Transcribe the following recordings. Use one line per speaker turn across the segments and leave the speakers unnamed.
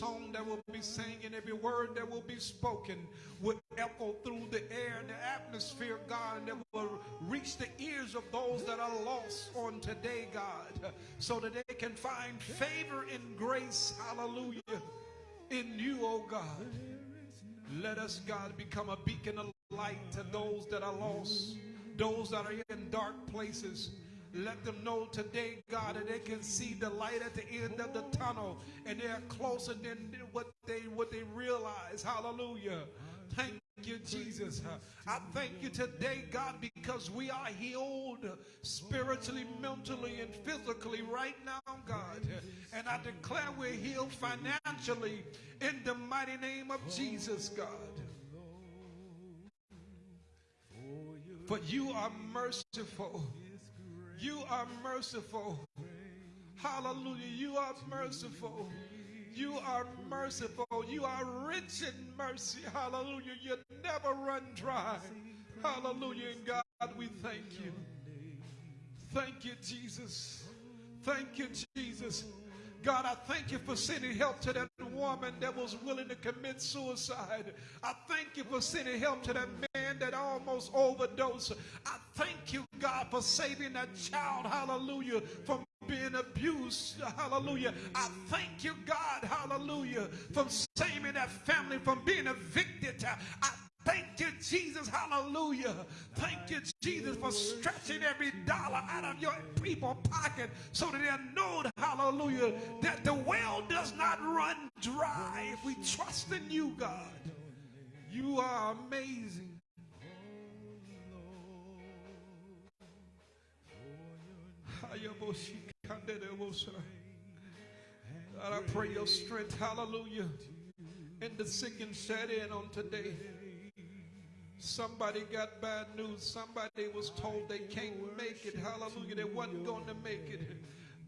song that will be sang and every word that will be spoken will echo through the air and the atmosphere, God, and that will reach the ears of those that are lost on today, God, so that they can find favor and grace, hallelujah, in you, oh God. Let us, God, become a beacon of light to those that are lost, those that are in dark places. Let them know today, God, that they can see the light at the end of the tunnel and they're closer than what they what they realize. Hallelujah. Thank you, Jesus. I thank you today, God, because we are healed spiritually, mentally, and physically right now, God. And I declare we're healed financially in the mighty name of Jesus, God. For you are merciful. You are merciful. Hallelujah. You are merciful. You are merciful. You are rich in mercy. Hallelujah. You never run dry. Hallelujah. And God, we thank you. Thank you, Jesus. Thank you, Jesus. God, I thank you for sending help to that woman that was willing to commit suicide. I thank you for sending help to that man that almost overdosed. I thank you, God, for saving that child, hallelujah, from being abused, hallelujah. I thank you, God, hallelujah, from saving that family from being evicted. I Thank you, Jesus. Hallelujah. Thank you, Jesus, for stretching every dollar out of your people pocket so that they know, hallelujah, that the well does not run dry if we trust in you, God. You are amazing. God, I pray your strength, hallelujah, in the sick and shed in on today. Somebody got bad news. Somebody was told they can't make it. Hallelujah. They wasn't going to make it.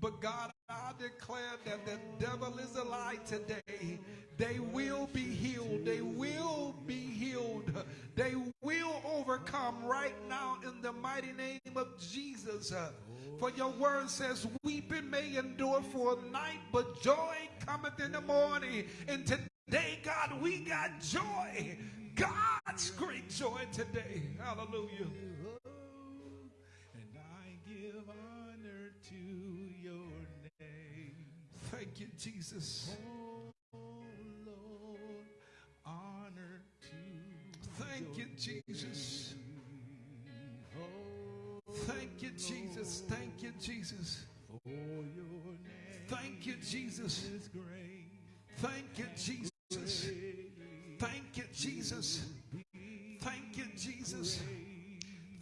But God, I declare that the devil is a lie today. They will be healed. They will be healed. They will overcome right now in the mighty name of Jesus. For your word says, weeping may endure for a night, but joy cometh in the morning. And today, God, we got joy. God's great joy today. Hallelujah.
And I give honor to your name.
Thank you, Jesus.
Oh Lord, honor to
Thank you, Jesus.
Oh,
Thank you, Jesus. Thank you, Jesus.
for your name
Thank you, Jesus. Thank you, Jesus. Jesus. Thank you, Jesus.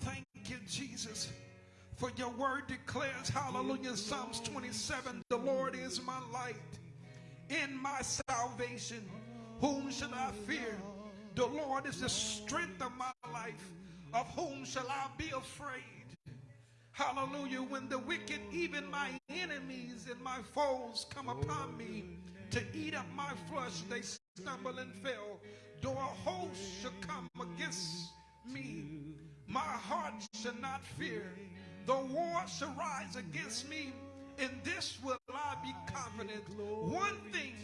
Thank you, Jesus. For your word declares, hallelujah, Psalms 27, the Lord is my light in my salvation. Whom shall I fear? The Lord is the strength of my life. Of whom shall I be afraid? Hallelujah. When the wicked, even my enemies and my foes, come upon me to eat up my flesh, they stumble and fail. Though a host shall come against me, my heart shall not fear. Though war shall rise against me, in this will I be confident. One thing,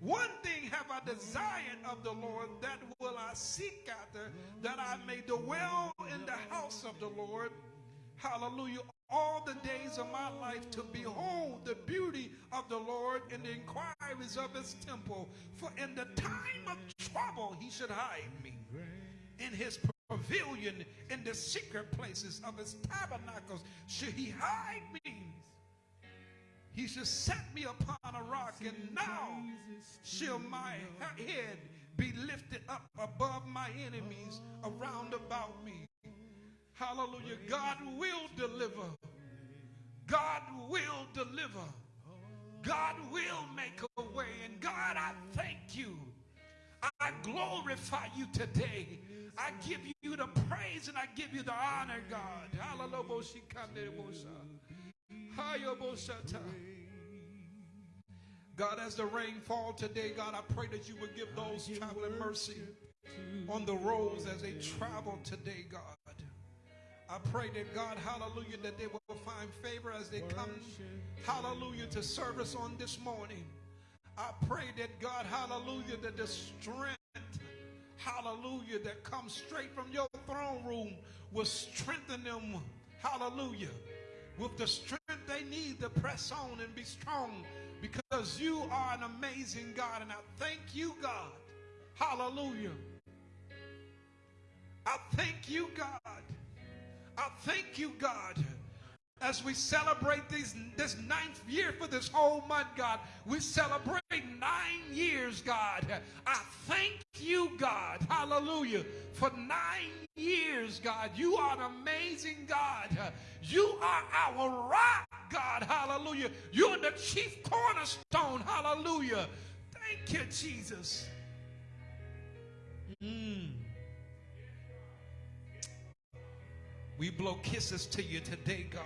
one thing have I desired of the Lord, that will I seek after, that I may dwell in the house of the Lord. Hallelujah. All the days of my life to behold the beauty of the Lord and the inquiries of his temple. For in the time of trouble he should hide me in his pavilion, in the secret places of his tabernacles, should he hide me. He should set me upon a rock, and now shall my head be lifted up above my enemies around about me. Hallelujah. God will deliver. God will deliver. God will make a way. And God, I thank you. I glorify you today. I give you the praise and I give you the honor, God. Hallelujah. God, as the rain fall today, God, I pray that you would give those traveling mercy on the roads as they travel today, God. I pray that God, hallelujah, that they will find favor as they come, hallelujah, to service on this morning. I pray that God, hallelujah, that the strength, hallelujah, that comes straight from your throne room will strengthen them, hallelujah, with the strength they need to press on and be strong because you are an amazing God. And I thank you, God, hallelujah. I thank you, God. I thank you, God as we celebrate these, this ninth year for this whole month, God. We celebrate nine years, God. I thank you, God. Hallelujah. For nine years, God. You are an amazing God. You are our rock, God. Hallelujah. You're the chief cornerstone. Hallelujah. Thank you, Jesus. Mm. We blow kisses to you today, God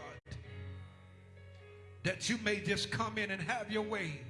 that you may just come in and have your way.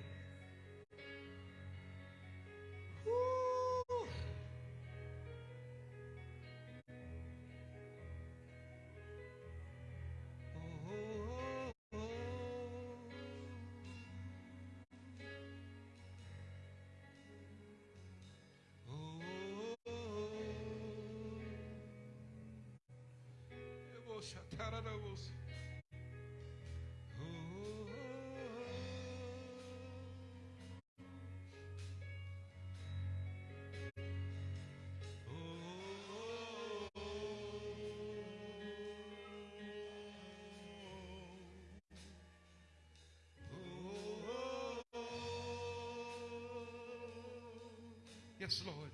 Yes, Lord.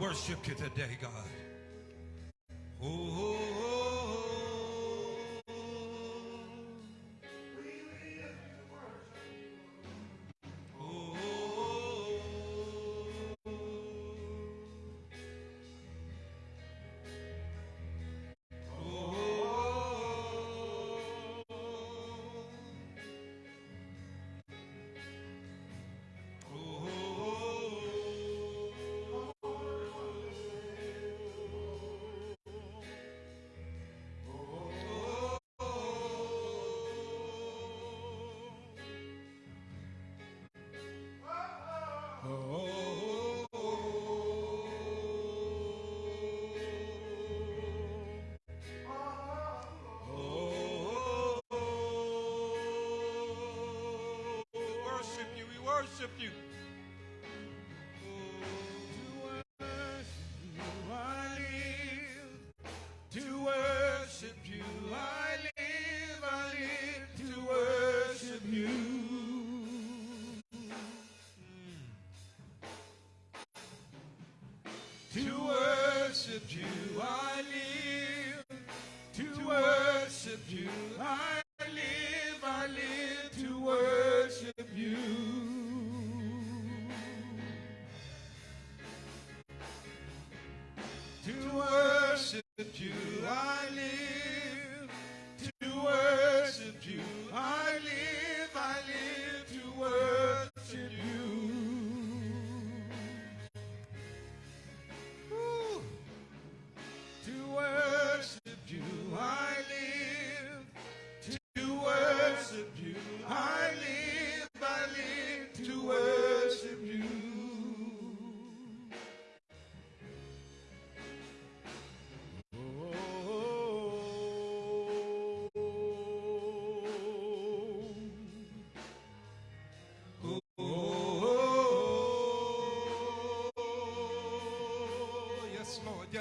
Worship you today, God.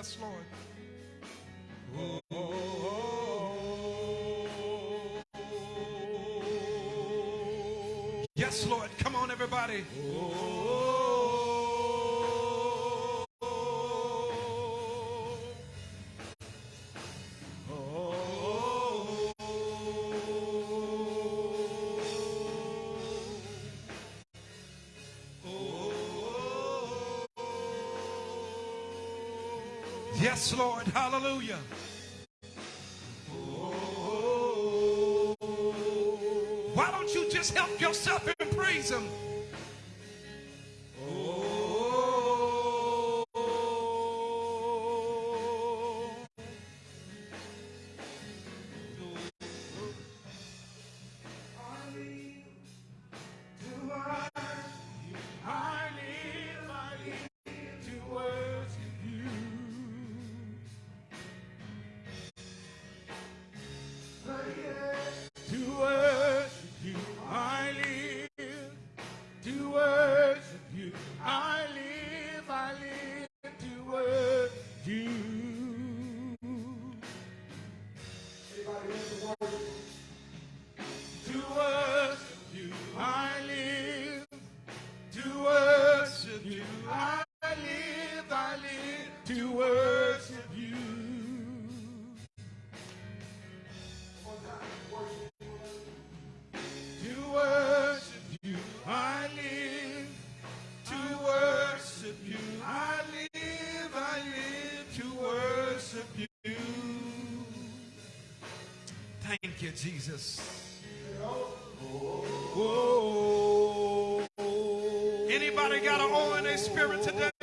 Yes, Lord. Oh,
oh, oh, yes, Lord. Come on, everybody. Yes, Lord. Hallelujah. Why don't you just help yourself Somebody got to own in their spirit today.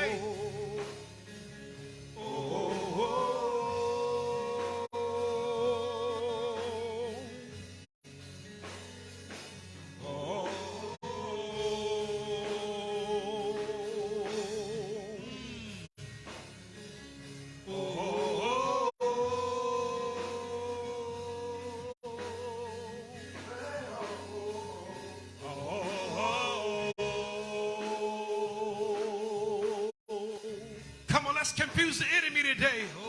every day.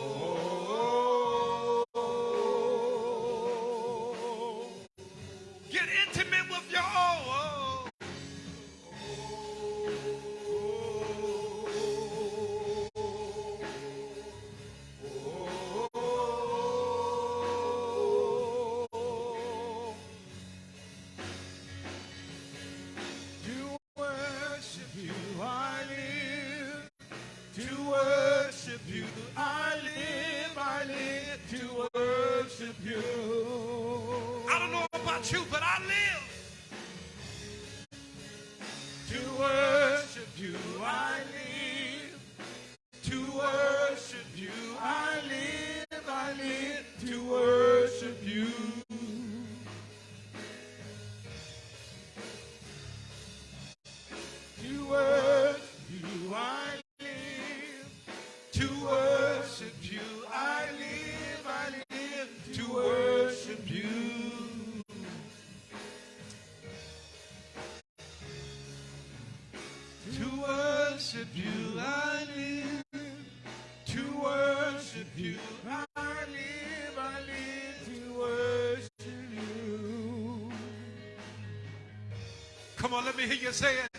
Let me hear you say it.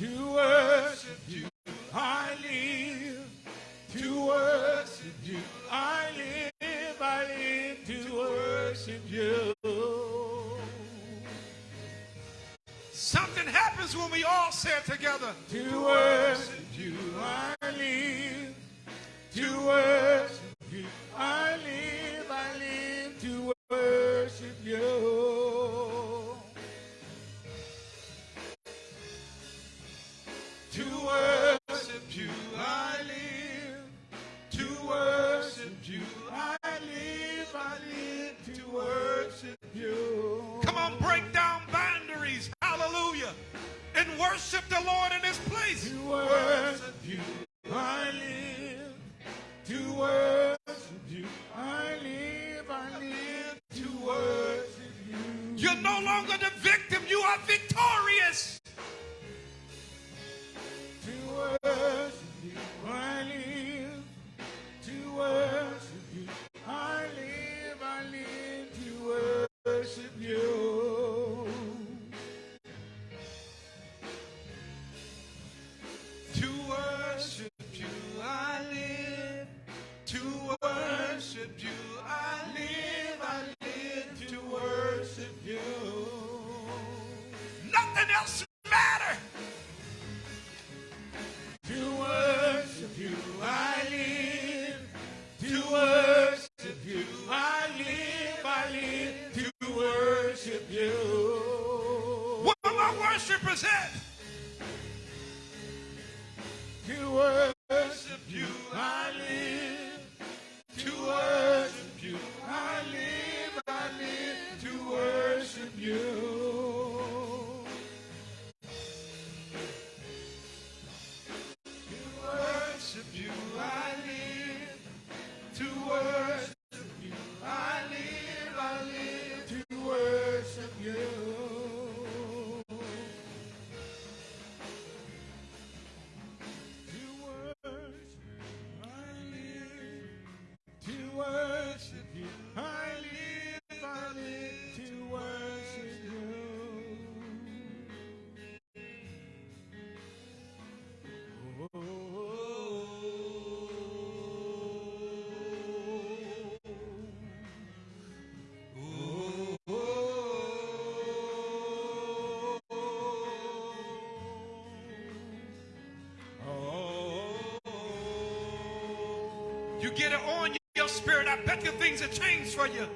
To worship you, I live. To worship you, I live. I live to worship you.
Something happens when we all say it together.
To worship you, I live. To worship you, I You get it on your spirit. I bet you things have changed for you.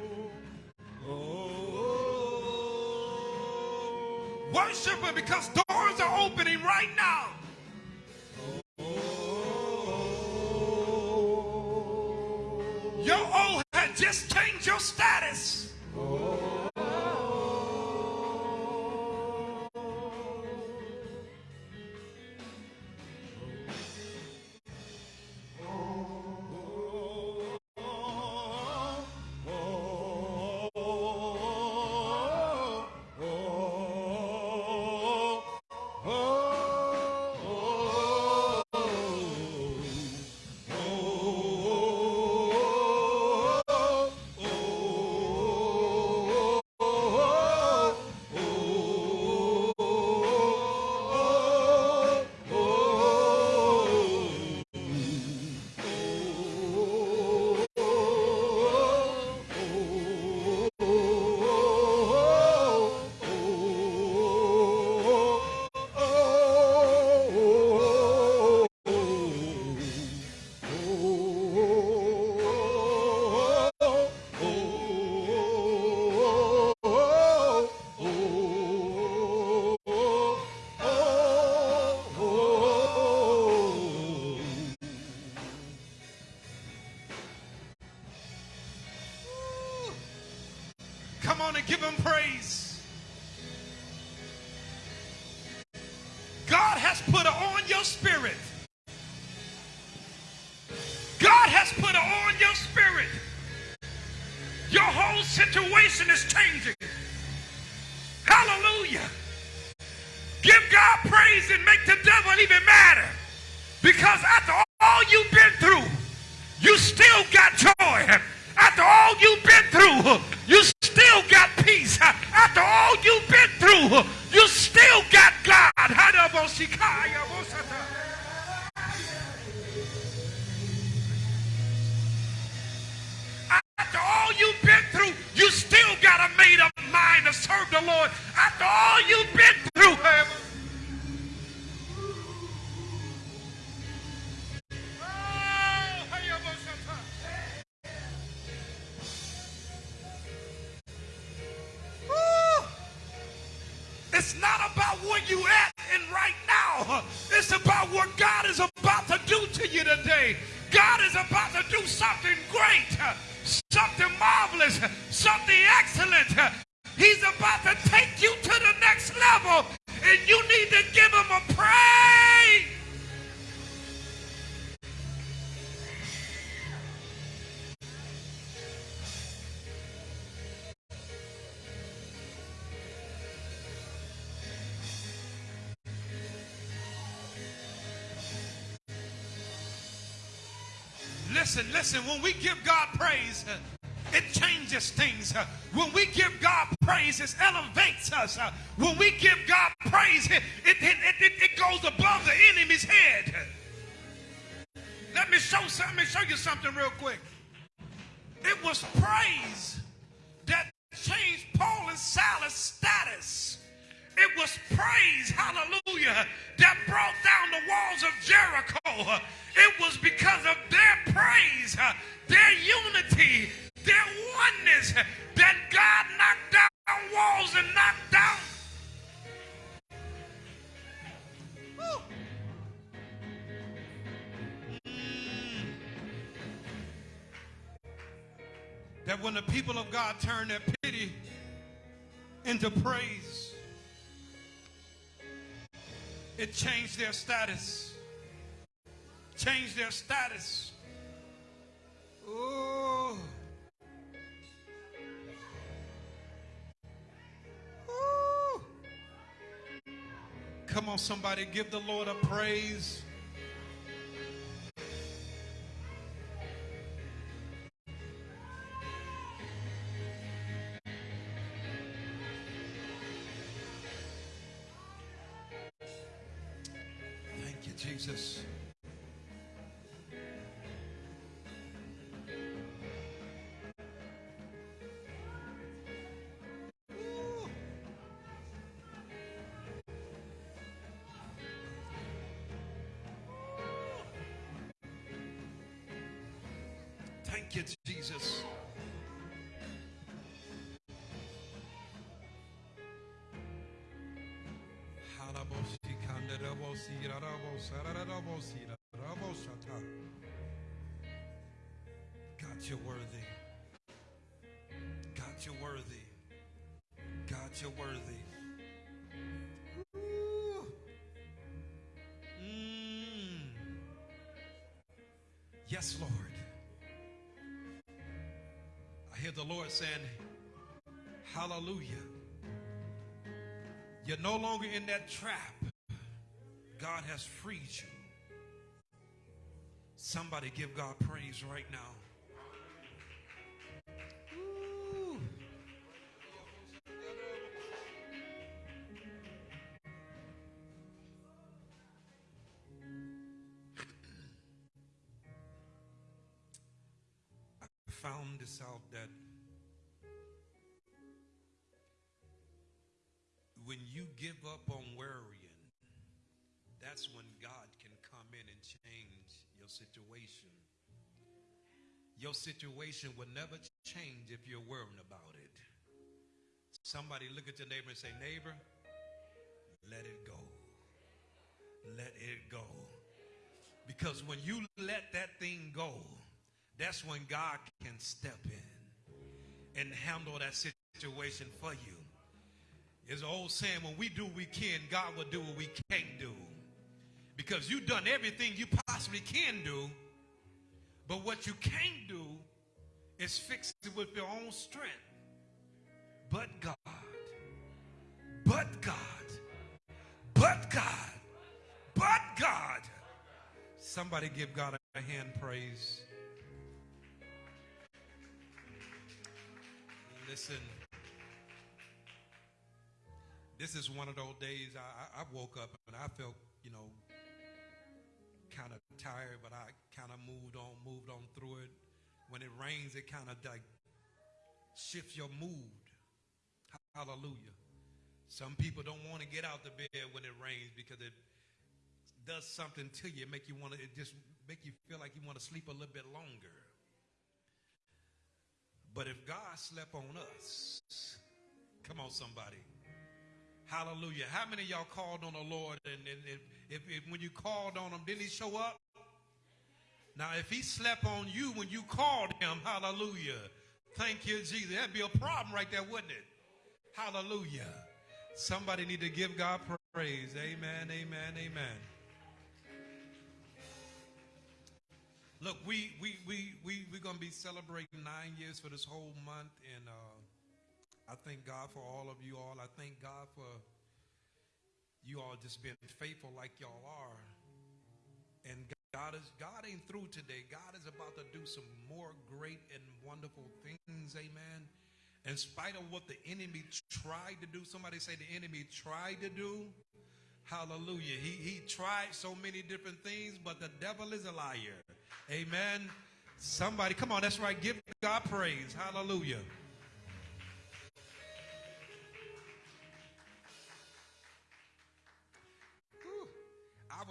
look. Listen, when we give God praise, uh, it changes things. Uh, when we give God praise, it elevates us. Uh, when we give Come on, somebody, give the Lord a praise. You're worthy. God, you're worthy. God, you're worthy. Mm. Yes, Lord. I hear the Lord saying, Hallelujah. You're no longer in that trap. God has freed you. Somebody give God praise right now. Change your situation. Your situation will never change if you're worrying about it. Somebody look at your neighbor and say, Neighbor, let it go. Let it go. Because when you let that thing go, that's when God can step in and handle that situation for you. It's an old saying, when we do what we can, God will do what we can't do. Because you've done everything you possibly can do, but what you can't do is fix it with your own strength. But God, but God, but God, but God. Somebody give God a hand praise. Listen, this is one of those days I, I woke up and I felt, you know, tired, but I kind of moved on, moved on through it. When it rains, it kind of like shifts your mood. Hallelujah. Some people don't want to get out the bed when it rains because it does something to you, make you want to, it just make you feel like you want to sleep a little bit longer. But if God slept on us, come on, somebody. Hallelujah. How many y'all called on the Lord and, and if, if, if when you called on him, didn't he show up? Now, if he slept on you when you called him, hallelujah. Thank you, Jesus. That'd be a problem right there, wouldn't it? Hallelujah. Somebody need to give God praise. Amen, amen, amen. Look, we we we we we're gonna be celebrating nine years for this whole month, and uh, I thank God for all of you all. I thank God for you all just being faithful like y'all are. And God is God ain't through today. God is about to do some more great and wonderful things. Amen. In spite of what the enemy tried to do, somebody say the enemy tried to do. Hallelujah. He, he tried so many different things, but the devil is a liar. Amen. Somebody, come on, that's right. Give God praise. Hallelujah.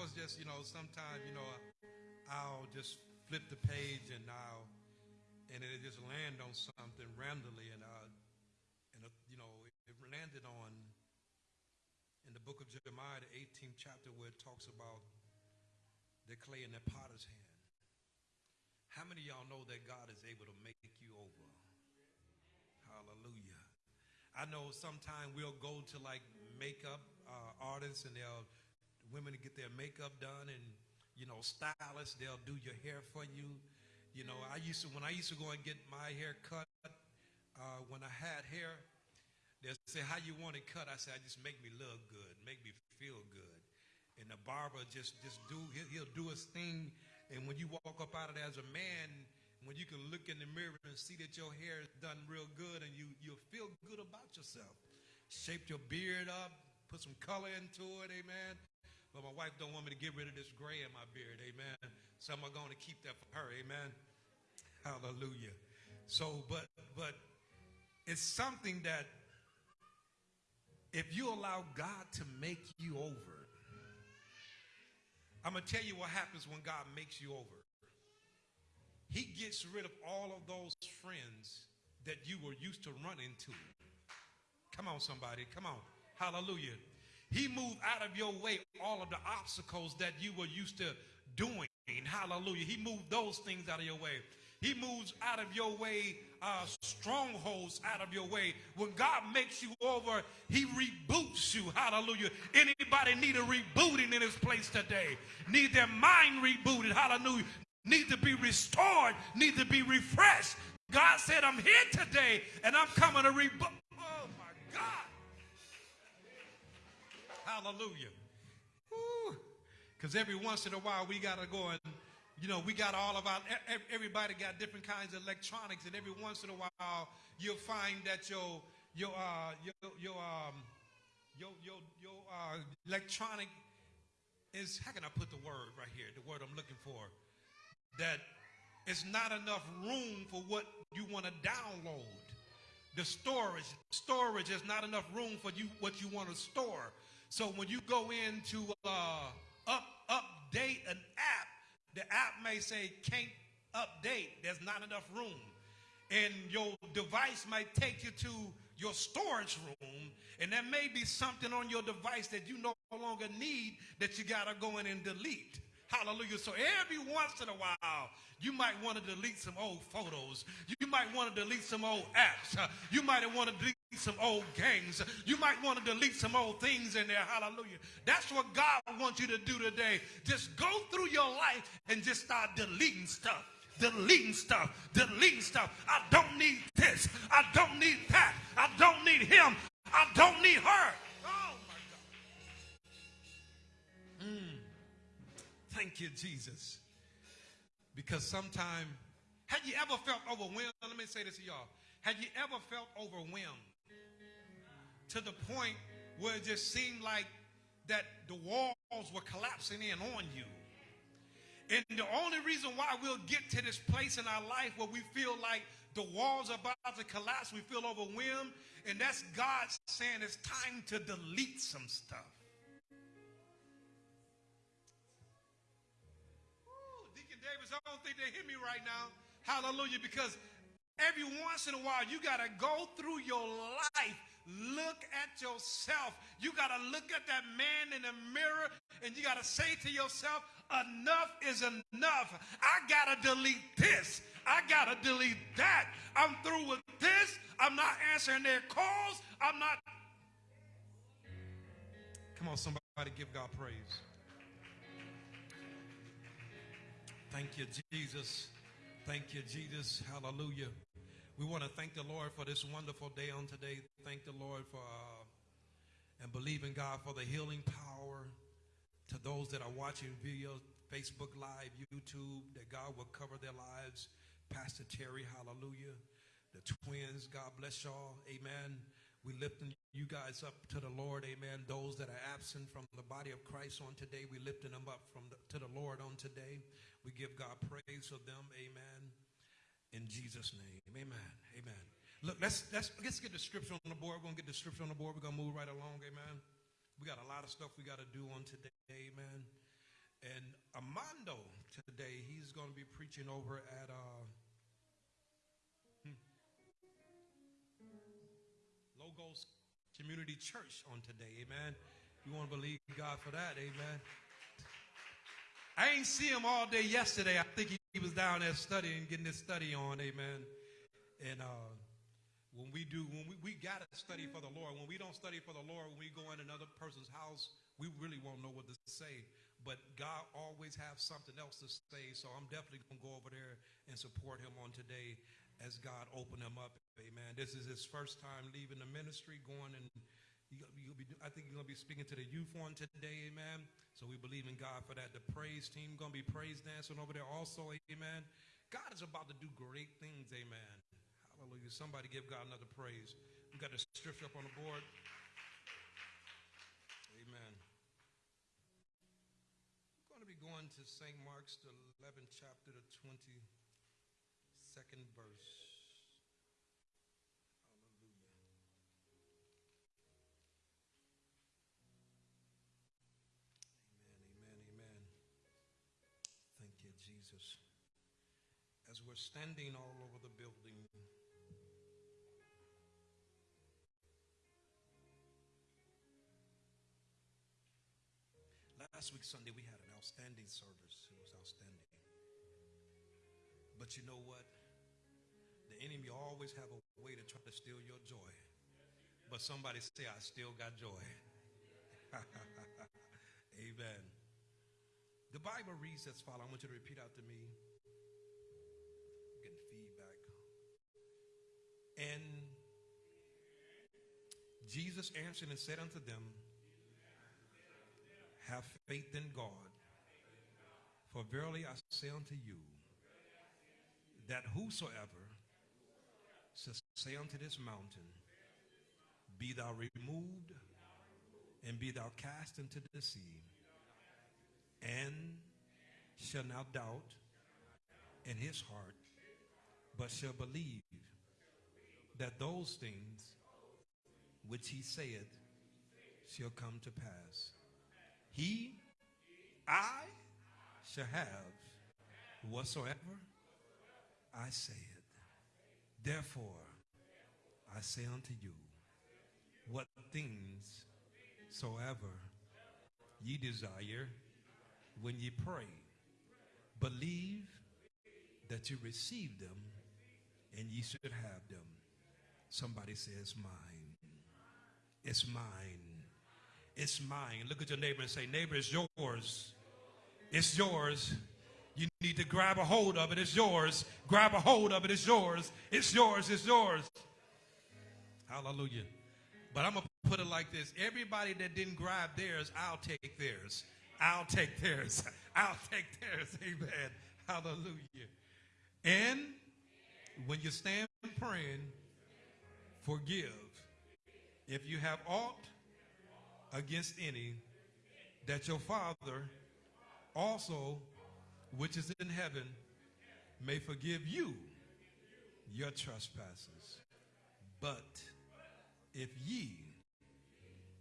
Was just, you know, sometimes, you know, I'll just flip the page and I'll, and it just land on something randomly, and uh, and uh, you know, it landed on in the book of Jeremiah, the 18th chapter, where it talks about the clay in the potter's hand. How many of y'all know that God is able to make you over? Hallelujah. I know sometimes we'll go to like makeup uh, artists and they'll women to get their makeup done and you know stylists they'll do your hair for you. You know, I used to when I used to go and get my hair cut uh, when I had hair, they'll say how you want it cut. I say I just make me look good, make me feel good. And the barber just just do he'll, he'll do his thing. And when you walk up out of there as a man, when you can look in the mirror and see that your hair is done real good and you, you'll feel good about yourself. Shape your beard up, put some color into it, amen. But my wife don't want me to get rid of this gray in my beard, amen. So I'm going to keep that for her, amen. Hallelujah. So, but, but it's something that if you allow God to make you over, I'm going to tell you what happens when God makes you over. he gets rid of all of those friends that you were used to running to. Come on, somebody. Come on. Hallelujah. He moved out of your way all of the obstacles that you were used to doing. Hallelujah. He moved those things out of your way. He moves out of your way uh, strongholds out of your way. When God makes you over, He reboots you. Hallelujah. Anybody need a rebooting in His place today? Need their mind rebooted. Hallelujah. Need to be restored. Need to be refreshed. God said, I'm here today and I'm coming to reboot. Oh my God. Hallelujah. Because every once in a while we got to go and you know, we got all of our, everybody got different kinds of electronics, and every once in a while, you'll find that your, your, uh, your, your, um, your, your, your uh, electronic is, how can I put the word right here, the word I'm looking for? That it's not enough room for what you want to download. The storage, storage is not enough room for you, what you want to store. So when you go into uh, up, update an app, the app may say can't update. There's not enough room. And your device might take you to your storage room, and there may be something on your device that you no longer need that you got to go in and delete. Hallelujah. So every once in a while, you might want to delete some old photos. You might want to delete some old apps. You might want to delete some old gangs. You might want to delete some old things in there. Hallelujah. That's what God wants you to do today. Just go through your life and just start deleting stuff. Deleting stuff, deleting stuff. I don't need this. I don't need that. I don't need him. I don't need her. Oh my God. Mm. Thank you, Jesus. Because sometimes, have you ever felt overwhelmed? Let me say this to y'all. Have you ever felt overwhelmed? To the point where it just seemed like that the walls were collapsing in on you. And the only reason why we'll get to this place in our life where we feel like the walls are about to collapse, we feel overwhelmed, and that's God saying it's time to delete some stuff. Ooh, Deacon Davis, I don't think they hear me right now. Hallelujah, because every once in a while you got to go through your life Look at yourself. You got to look at that man in the mirror and you got to say to yourself, enough is enough. I got to delete this. I got to delete that. I'm through with this. I'm not answering their calls. I'm not. Come on, somebody give God praise. Thank you, Jesus. Thank you, Jesus. Hallelujah. We want to thank the Lord for this wonderful day on today. Thank the Lord for uh, and believe in God for the healing power to those that are watching video, Facebook Live, YouTube, that God will cover their lives. Pastor Terry, hallelujah. The twins, God bless y'all. Amen. We lifting you guys up to the Lord. Amen. Those that are absent from the body of Christ on today, we lifting them up from the, to the Lord on today. We give God praise for them. Amen in Jesus' name. Amen. Amen. Look, let's let's let's get the scripture on the board. We're gonna get the scripture on the board. We're gonna move right along. Amen. We got a lot of stuff we got to do on today. Amen. And Amando today, he's gonna be preaching over at uh, hmm, Logos Community Church on today. Amen. You want to believe God for that. Amen. I ain't see him all day yesterday. I think he, he was down there studying, getting his study on, amen. And uh, when we do, when we, we got to study for the Lord. When we don't study for the Lord, when we go in another person's house, we really won't know what to say. But God always has something else to say. So I'm definitely going to go over there and support him on today as God open him up. Amen. This is his first time leaving the ministry, going and You'll be, I think you're going to be speaking to the youth on today, amen. So we believe in God for that. The praise team going to be praise dancing over there also, amen. God is about to do great things, amen. Hallelujah. Somebody give God another praise. We got the scripture up on the board. Amen. I'm going to be going to St. Mark's, the 11th chapter, the 22nd verse. We're standing all over the building, last week Sunday we had an outstanding service. It was outstanding. But you know what? The enemy always have a way to try to steal your joy. But somebody say, I still got joy. Amen. The Bible reads as follows. I want you to repeat out to me. Getting feedback. And Jesus answered and said unto them, Have faith in God. For verily I say unto you, that whosoever shall say unto this mountain, Be thou removed, and be thou cast into the sea, and shall not doubt in his heart, but shall believe that those things which he saith shall come to pass. He, I, shall have whatsoever I say it. Therefore, I say unto you, what things soever ye desire when ye pray, believe that you receive them and ye should have them. Somebody says, mine. It's mine. It's mine. Look at your neighbor and say, neighbor, it's yours. It's yours. You need to grab a hold of it. It's yours. Grab a hold of it. It's yours. It's yours. It's yours. Hallelujah. But I'm going to put it like this. Everybody that didn't grab theirs, I'll take theirs. I'll take theirs. I'll take theirs. Amen. Hallelujah. And when you stand praying, forgive. If you have aught against any, that your Father also, which is in heaven, may forgive you your trespasses. But if ye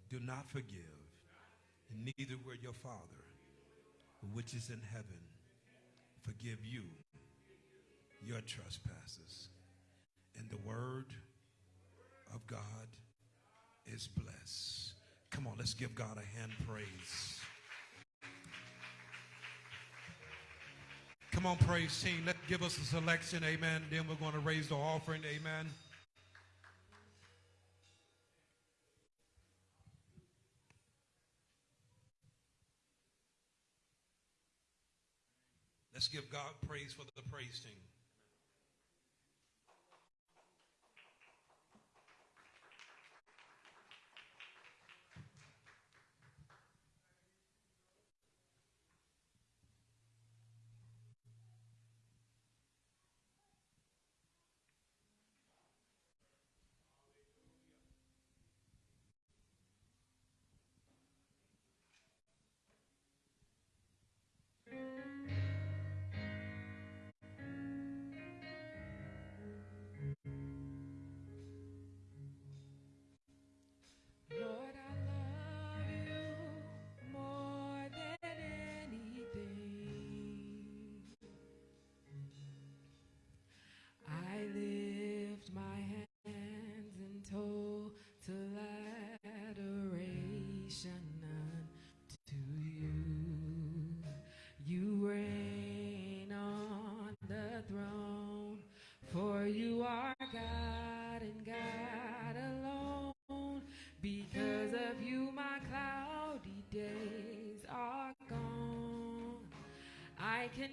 do not forgive, neither will your Father, which is in heaven, forgive you your trespasses. And the word of God is blessed. Come on, let's give God a hand praise. Come on, praise team. Let's give us a selection. Amen. Then we're going to raise the offering. Amen. Let's give God praise for the praise team.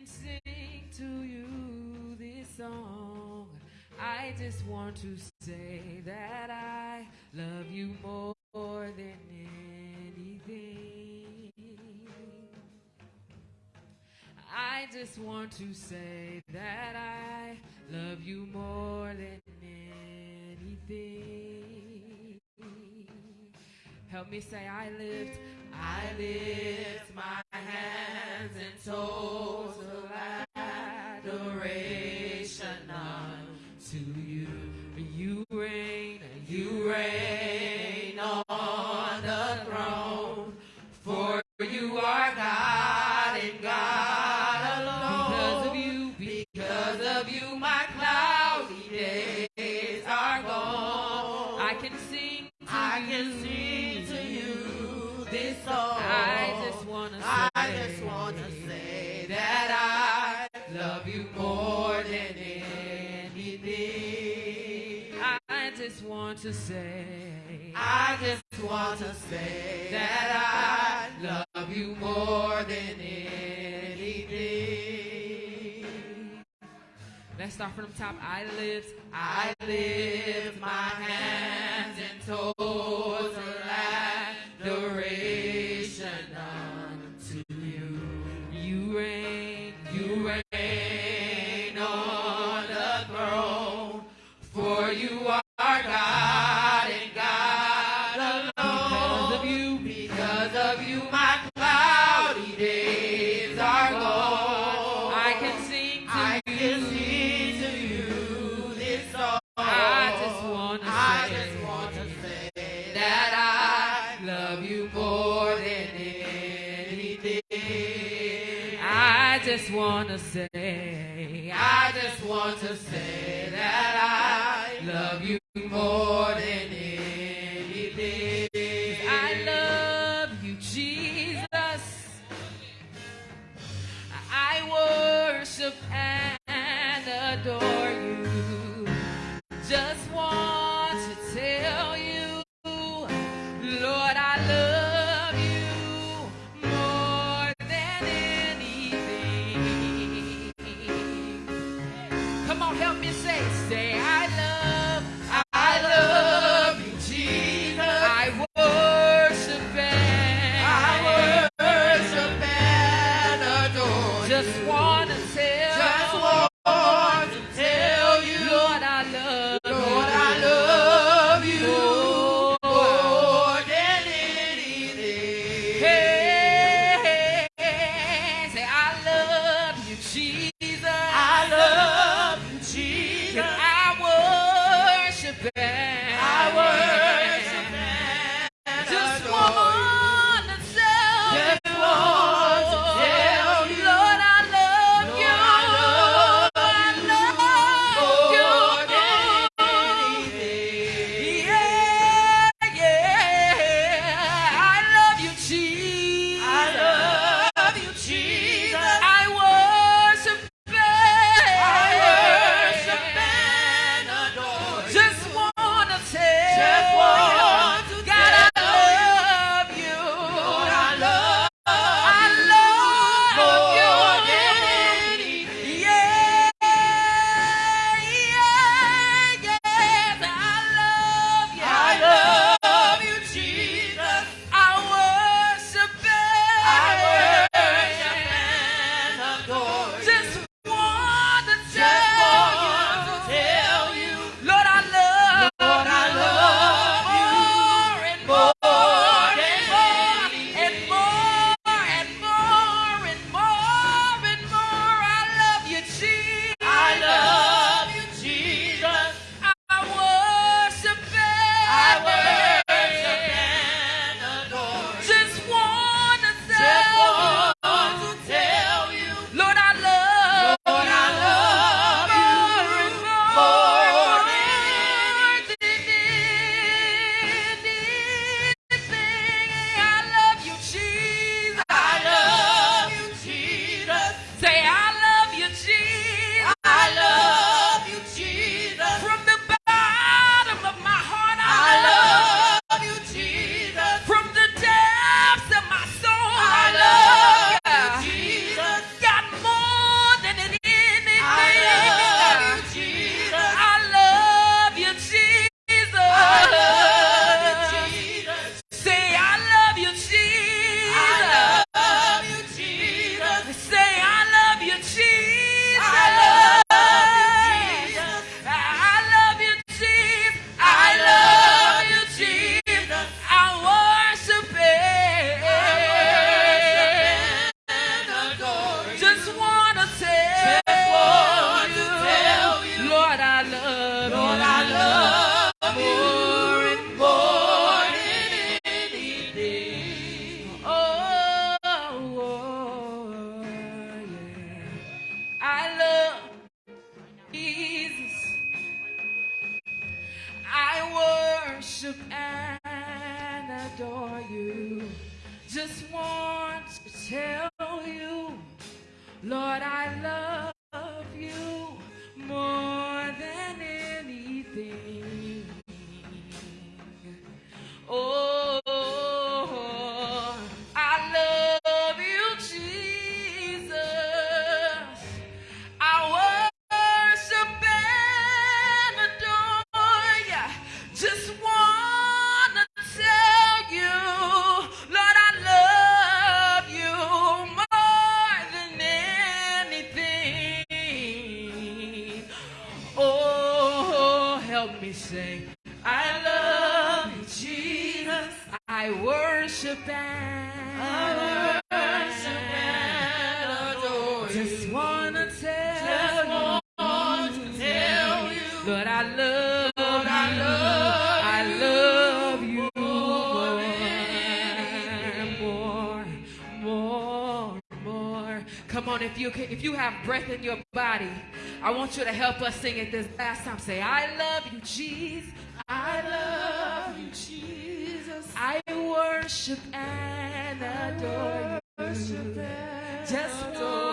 Sing to you this song. I just want to say that I love you more than anything. I just want to say that I love you more than anything. Help me say, I lift, I lift my hands in total say,
I just
want to say
that I love you more than anything.
Let's start from the top. I lift,
I lift my hand.
I just
want to say that I love you more than But
I
love,
Lord, I love, I love
you more, more,
more, more. Come on, if you can, if you have breath in your body, I want you to help us sing it this last time. Say, I love you, Jesus. I love you, Jesus. I worship and adore you. Just adore.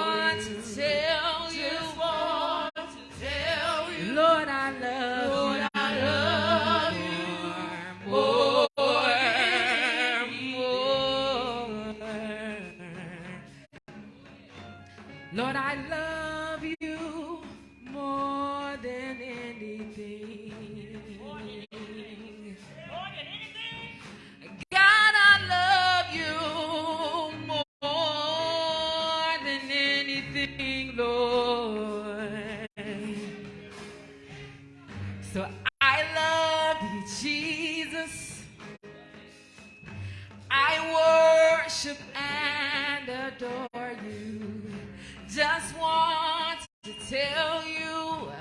tell you,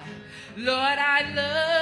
Lord, I love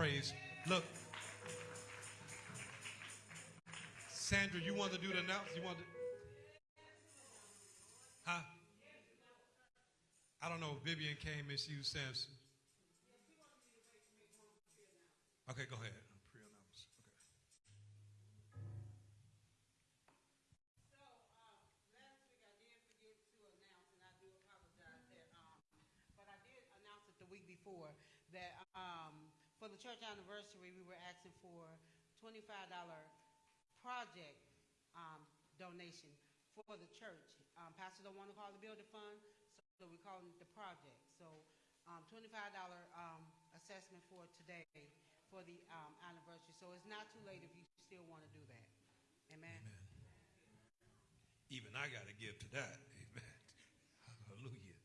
praise. Look, Sandra, you wanted to do the announce. You wanted to? Huh? I don't know. if Vivian came and she was Samson.
for the church. Um, pastor don't want to call the building fund, so we're calling it the project. So um, $25 um, assessment for today for the um, anniversary. So it's not too late if you still want to do that. Amen. Amen.
Even I got to give to that. Amen. Hallelujah.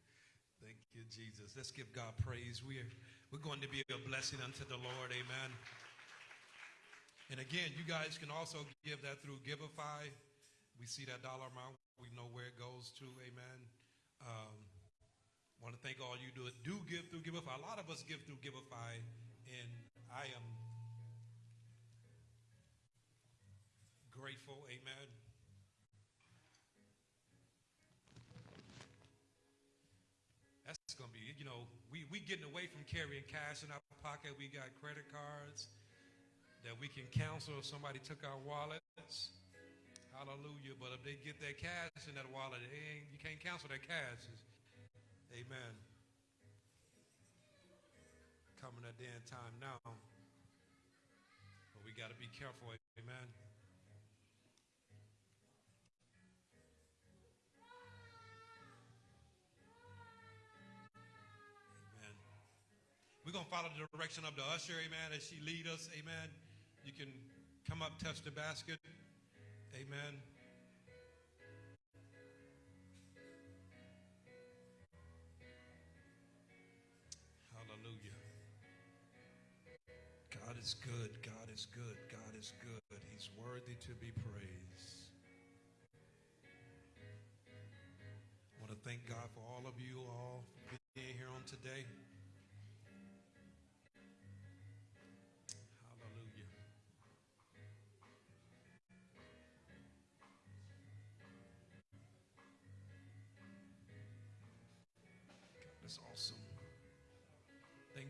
Thank you, Jesus. Let's give God praise. We're, we're going to be a blessing unto the Lord. Amen. And again, you guys can also give that through Givelify. We see that dollar amount. We know where it goes to. Amen. Um, want to thank all you do do give through Givelify. A lot of us give through Givelify, and I am grateful. Amen. That's gonna be, you know, we we getting away from carrying cash in our pocket. We got credit cards that we can cancel if somebody took our wallets. Hallelujah. But if they get their cash in that wallet, you can't cancel their cash. Amen. Coming at the end time now. But we got to be careful. Amen. Amen. We're going to follow the direction of the usher, amen, as she lead us, amen. You can come up, touch the basket, amen. Hallelujah. God is good, God is good, God is good. He's worthy to be praised. I want to thank God for all of you all being here on today.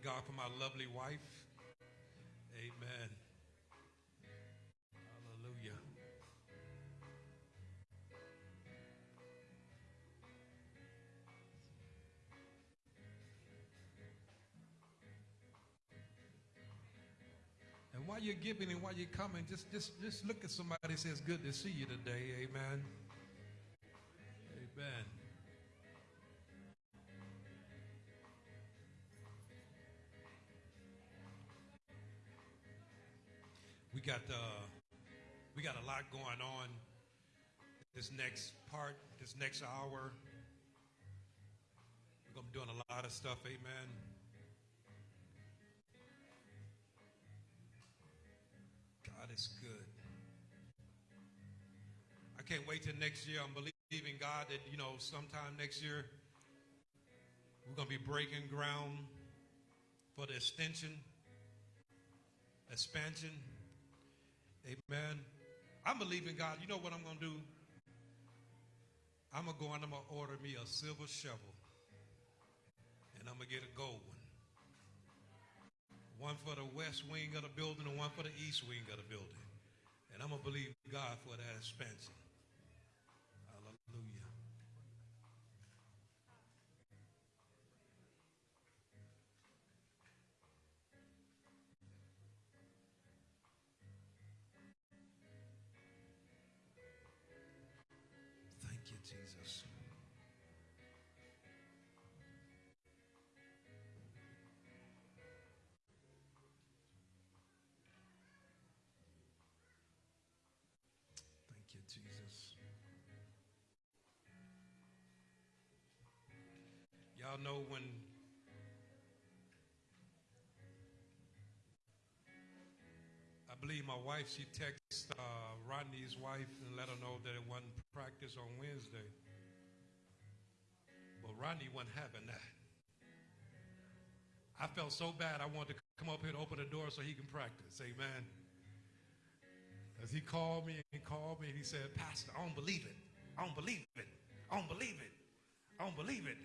God for my lovely wife. Amen. Hallelujah. And while you're giving and while you're coming, just just just look at somebody and say good to see you today. Amen. Amen. We got uh, we got a lot going on this next part, this next hour. We're gonna be doing a lot of stuff, amen. God is good. I can't wait till next year. I'm believing God that, you know, sometime next year we're gonna be breaking ground for the extension, expansion. Amen. I'm believing God. You know what I'm going to do? I'm going to go and I'm going to order me a silver shovel. And I'm going to get a gold one. One for the west wing of the building and one for the east wing of the building. And I'm going to believe God for that expansion. Y'all know when I believe my wife, she texted uh, Rodney's wife and let her know that it wasn't practice on Wednesday. But Rodney wasn't having that. I felt so bad I wanted to come up here to open the door so he can practice. Amen. As he called me and called me and he said, Pastor, I don't believe it. I don't believe it. I don't believe it. I don't believe it.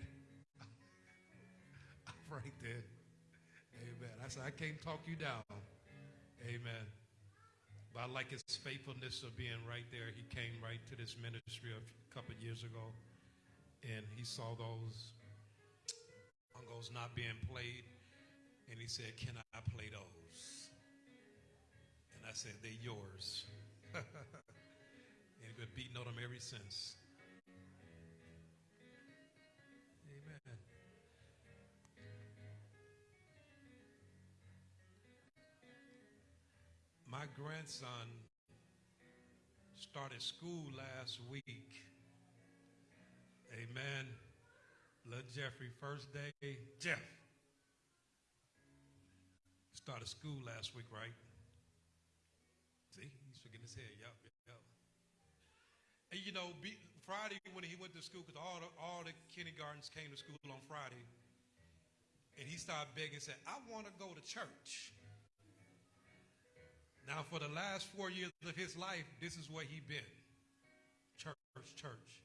Right there. Amen. I said, I can't talk you down. Amen. But I like his faithfulness of being right there. He came right to this ministry a couple years ago, and he saw those bongos not being played, and he said, "Can I play those?" And I said, "They're yours." and he's been beating on them ever since. My grandson started school last week. Amen. Little Jeffrey, first day. Jeff started school last week, right? See, he's shaking his head. Yep, yep. And you know, be, Friday when he went to school, because all the, all the kindergartens came to school on Friday, and he started begging, said, "I want to go to church." Now, for the last four years of his life, this is where he been. Church, church.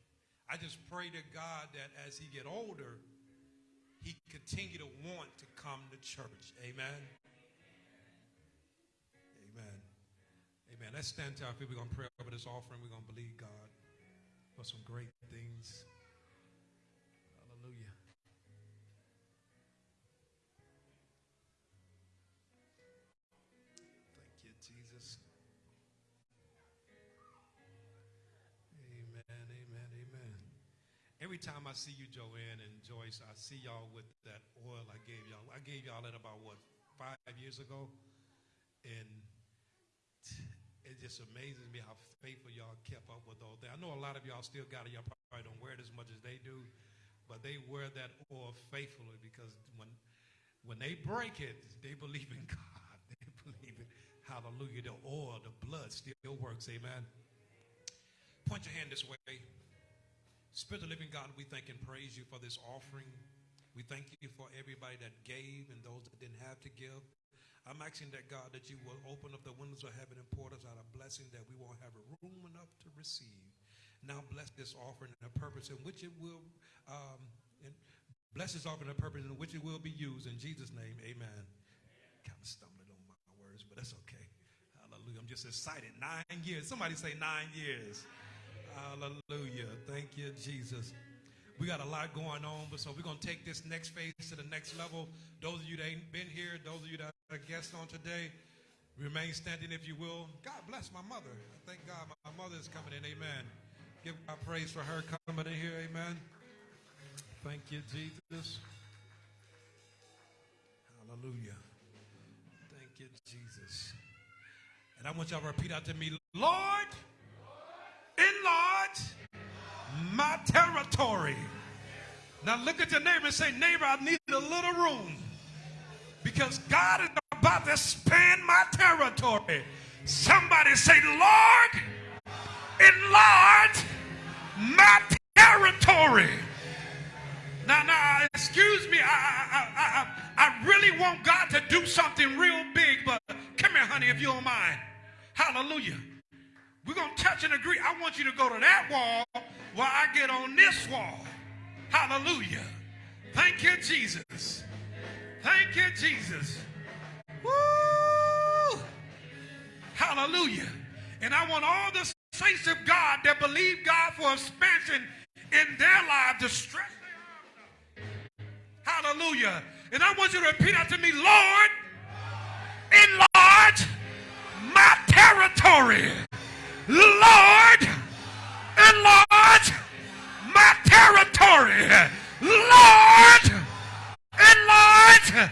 I just pray to God that as he get older, he continue to want to come to church. Amen. Amen. Amen. Let's stand to our feet. We're going to pray over this offering. We're going to believe God for some great things. Every time I see you, Joanne and Joyce, I see y'all with that oil I gave y'all. I gave y'all that about what, five years ago? And it just amazes me how faithful y'all kept up with all that. I know a lot of y'all still got it. Y'all probably don't wear it as much as they do, but they wear that oil faithfully because when when they break it, they believe in God. They believe in hallelujah. The oil, the blood still works. Amen. Point your hand this way. Spirit of living God, we thank and praise you for this offering. We thank you for everybody that gave and those that didn't have to give. I'm asking that God that you will open up the windows of heaven and pour us out a blessing that we won't have room enough to receive. Now bless this offering and the purpose in which it will, um, bless this offering and the purpose in which it will be used. In Jesus' name, amen. Kind of stumbling on my words, but that's okay. Hallelujah. I'm just excited. Nine years. Somebody say nine years. Hallelujah. Thank you, Jesus. We got a lot going on, but so we're going to take this next phase to the next level. Those of you that ain't been here, those of you that are guests on today, remain standing if you will. God bless my mother. Thank God my mother is coming in. Amen. Give God praise for her coming in here. Amen. Thank you, Jesus. Hallelujah. Thank you, Jesus. And I want y'all to repeat out to me, Lord, enlarge my territory. Now look at your neighbor and say, neighbor, I need a little room because God is about to expand my territory. Somebody say, Lord, enlarge my territory. Now, now, excuse me. I, I, I, I, really want God to do something real big, but come here, honey, if you don't mind. Hallelujah. We're going to touch and agree. I want you to go to that wall while I get on this wall. Hallelujah. Thank you, Jesus. Thank you, Jesus. Woo! Hallelujah. And I want all the saints of God that believe God for expansion in their lives to stretch their arms. Hallelujah. And I want you to repeat after me, Lord, enlarge my territory. Lord, enlarge my territory. Lord, enlarge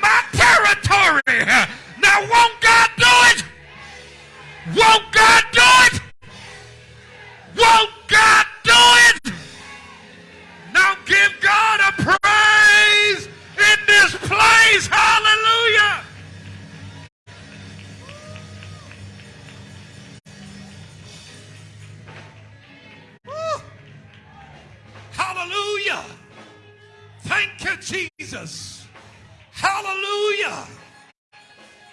my territory. Now, won't God do it? Won't God do it? Won't God do it? Now give God a praise in this place. Hallelujah. Hallelujah. Thank you, Jesus. Hallelujah.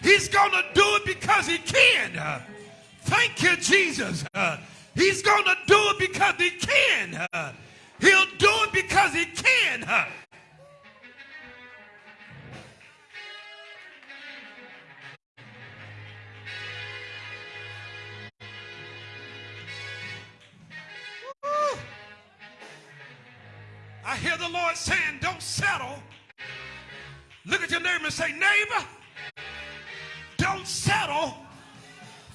He's going to do it because he can. Thank you, Jesus. He's going to do it because he can. He'll do it because he can. The Lord saying, don't settle. Look at your neighbor and say, neighbor, don't settle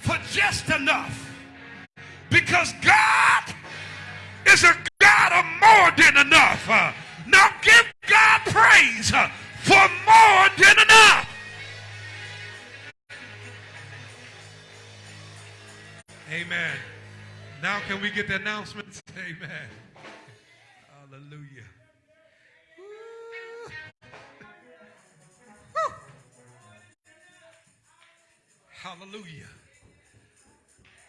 for just enough. Because God is a God of more than enough. Uh, now give God praise uh, for more than enough. Amen. Now can we get the announcements? Amen. Hallelujah. Hallelujah.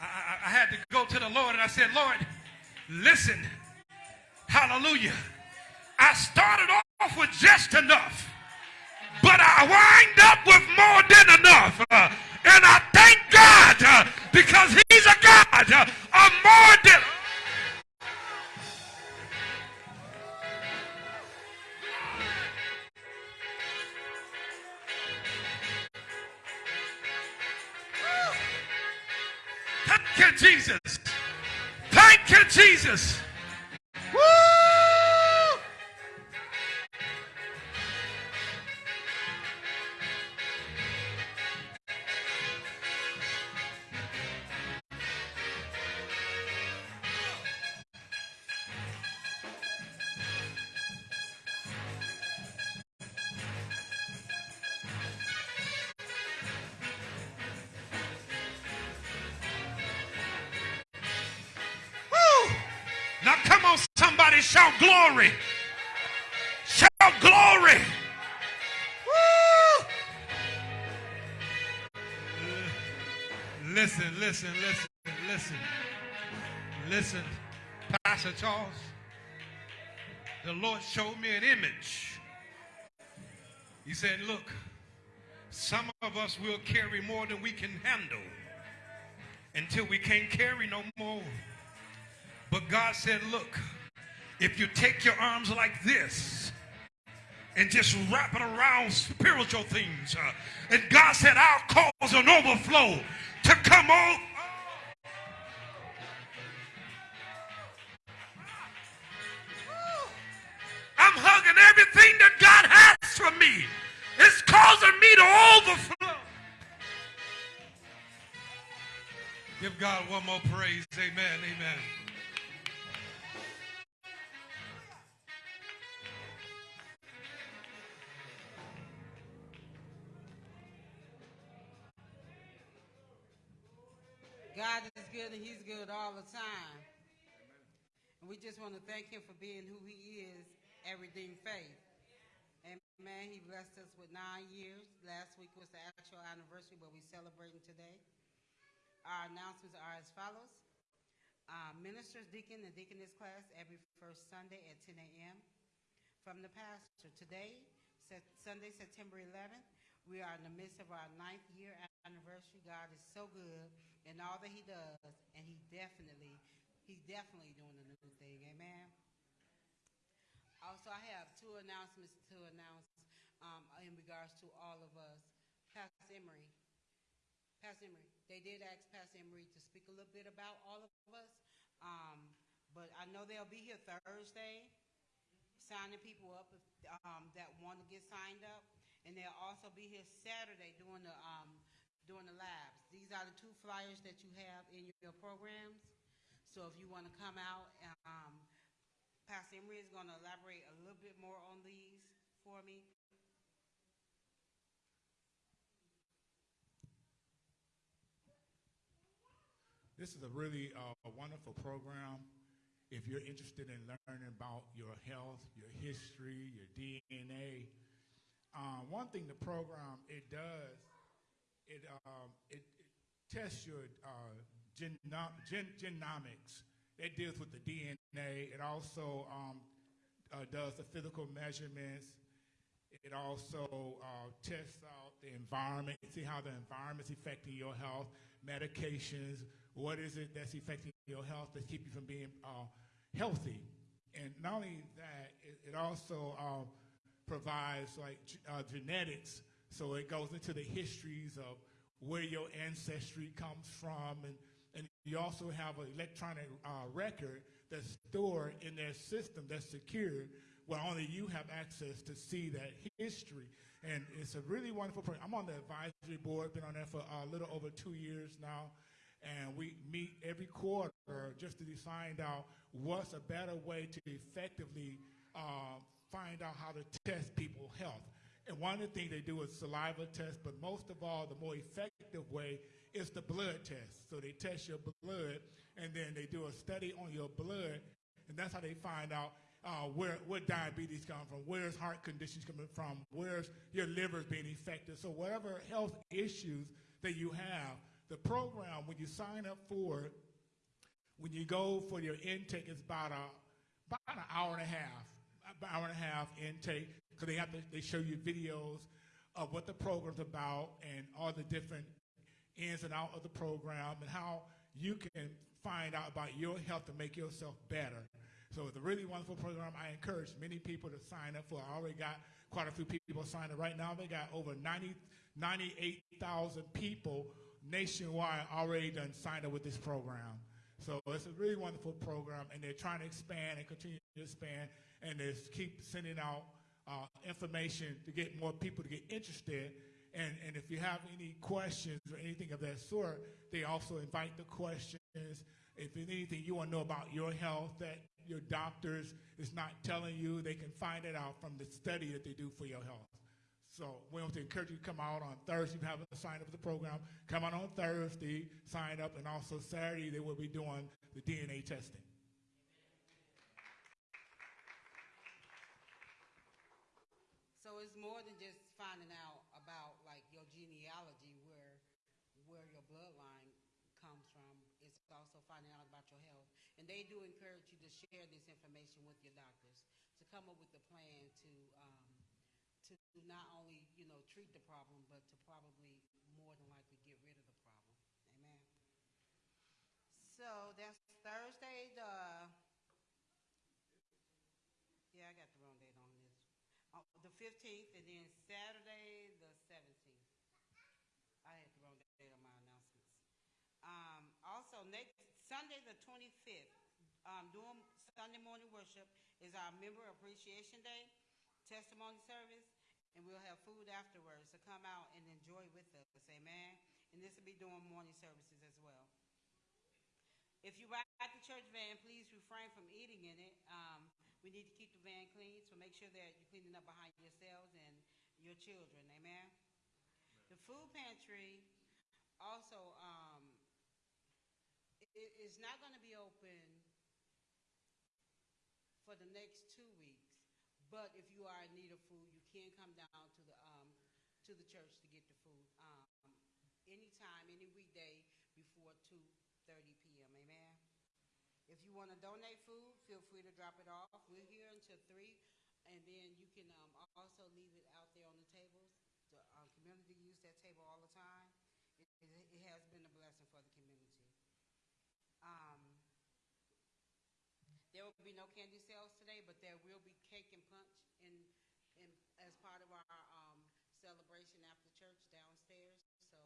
I, I, I, had to go to the Lord and I said, Lord, listen. Hallelujah. I started off with just enough, but I wind up with more than enough. Uh, and I thank God uh, because He's a God uh, of more than. Jesus. Thank you, Jesus. Glory. Shout glory. Woo! Listen, listen, listen, listen. Listen, Pastor Charles. The Lord showed me an image. He said, Look, some of us will carry more than we can handle until we can't carry no more. But God said, look, if you take your arms like this and just wrap it around spiritual things, uh, and God said, I'll cause an overflow to come on. I'm hugging everything that God has for me. It's causing me to overflow. Give God one more praise. Amen. Amen.
He's good all the time. And we just want to thank Him for being who He is Redeemed Faith. Amen. He blessed us with nine years. Last week was the actual anniversary, but we're celebrating today. Our announcements are as follows. Uh, ministers, deacon, and deaconess class every first Sunday at 10 a.m. From the pastor. Today, Sunday, September 11th, we are in the midst of our ninth year anniversary. God is so good in all that He does, and He definitely, He's definitely doing a new thing. Amen. Also, I have two announcements to announce um, in regards to all of us. Pastor Emery, Pastor Emery, they did ask Pastor Emery to speak a little bit about all of us, um, but I know they'll be here Thursday, signing people up if, um, that want to get signed up, and they'll also be here Saturday doing the um, doing the labs. These are the two flyers that you have in your programs. So if you want to come out, um, Pastor Emery is going to elaborate a little bit more on these for me.
This is a really uh, wonderful program. If you're interested in learning about your health, your history, your DNA, um, one thing the program it does, it um, it, it tests your uh, geno- gen- genomics. It deals with the DNA. It also um, uh, does the physical measurements. It also uh, tests out the environment, see how the environment's affecting your health, medications, what is it that's affecting your health that keep you from being uh, healthy. And not only that, it, it also um, provides like uh, genetics, so it goes into the histories of where your ancestry comes from, and, and you also have an electronic uh, record that's stored in their system that's secure, where only you have access to see that history. And it's a really wonderful program. I'm on the advisory board, been on there for a little over two years now. And we meet every quarter just to find out what's a better way to effectively uh, find out how to test people's health. And one of the things they do is saliva test, but most of all, the more effective way is the blood test. So they test your blood, and then they do a study on your blood, and that's how they find out uh, where where diabetes comes from, where's heart conditions coming from, where's your liver's being affected. So whatever health issues that you have, the program when you sign up for it, when you go for your intake, it's about a about an hour and a half, about an hour and a half intake, because they have to they show you videos of what the program's about and all the different ins and outs of the program and how you can find out about your health to make yourself better. So it's a really wonderful program. I encourage many people to sign up for. I already got quite a few people signed up right now. They got over 90, 98,000 people nationwide already done signed up with this program. So it's a really wonderful program, and they're trying to expand and continue to expand, and they keep sending out uh, information to get more people to get interested. And, and if you have any questions or anything of that sort, they also invite the questions. If anything you want to know about your health that your doctors is not telling you, they can find it out from the study that they do for your health. So we want to encourage you to come out on Thursday. If you haven't signed up for the program, come out on Thursday, sign up, and also Saturday they will be doing the DNA testing.
It's more than just finding out about like your genealogy, where where your bloodline comes from. It's also finding out about your health, and they do encourage you to share this information with your doctors to come up with a plan to um, to not only you know treat the problem, but to probably more than likely get rid of the problem. Amen. So that's Thursday, the yeah, I got the wrong date on this. Uh, the fifteenth, and then Saturday, the seventeenth. I had the wrong date on my announcements. Um, also, next Sunday, the twenty-fifth, um, doing Sunday morning worship is our Member Appreciation Day, testimony service, and we'll have food afterwards. So come out and enjoy with us, amen. And this will be doing morning services as well. If you ride the church van, please refrain from eating in it. Um, we need to keep the van clean, so make sure that you're cleaning up behind yourselves and your children. Amen. The food pantry also um, it is not going to be open for the next two weeks. But if you are in need of food, you can come down to the um, to the church to get the food um, anytime, any weekday before 2:30 p.m. If you want to donate food, feel free to drop it off. We're here until three, and then you can um, also leave it out there on the tables. The um, community use that table all the time. It, it, it has been a blessing for the community. Um, there will be no candy sales today, but there will be cake and punch in, in as part of our um, celebration after church downstairs. So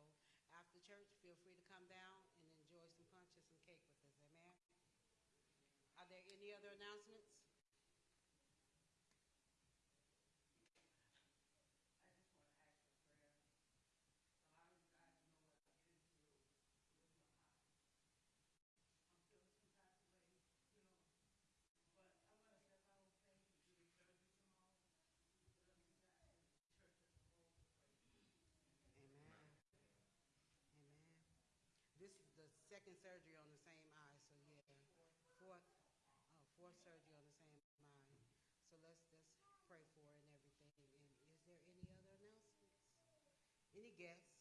after church, feel free to come down and enjoy some punch and some cake with us. Amen. Are there any other announcements? Second surgery on the same eye, so yeah. Fourth, surgery on the same eye. So let's, let's pray for and everything. And is there any other announcements? Any guests?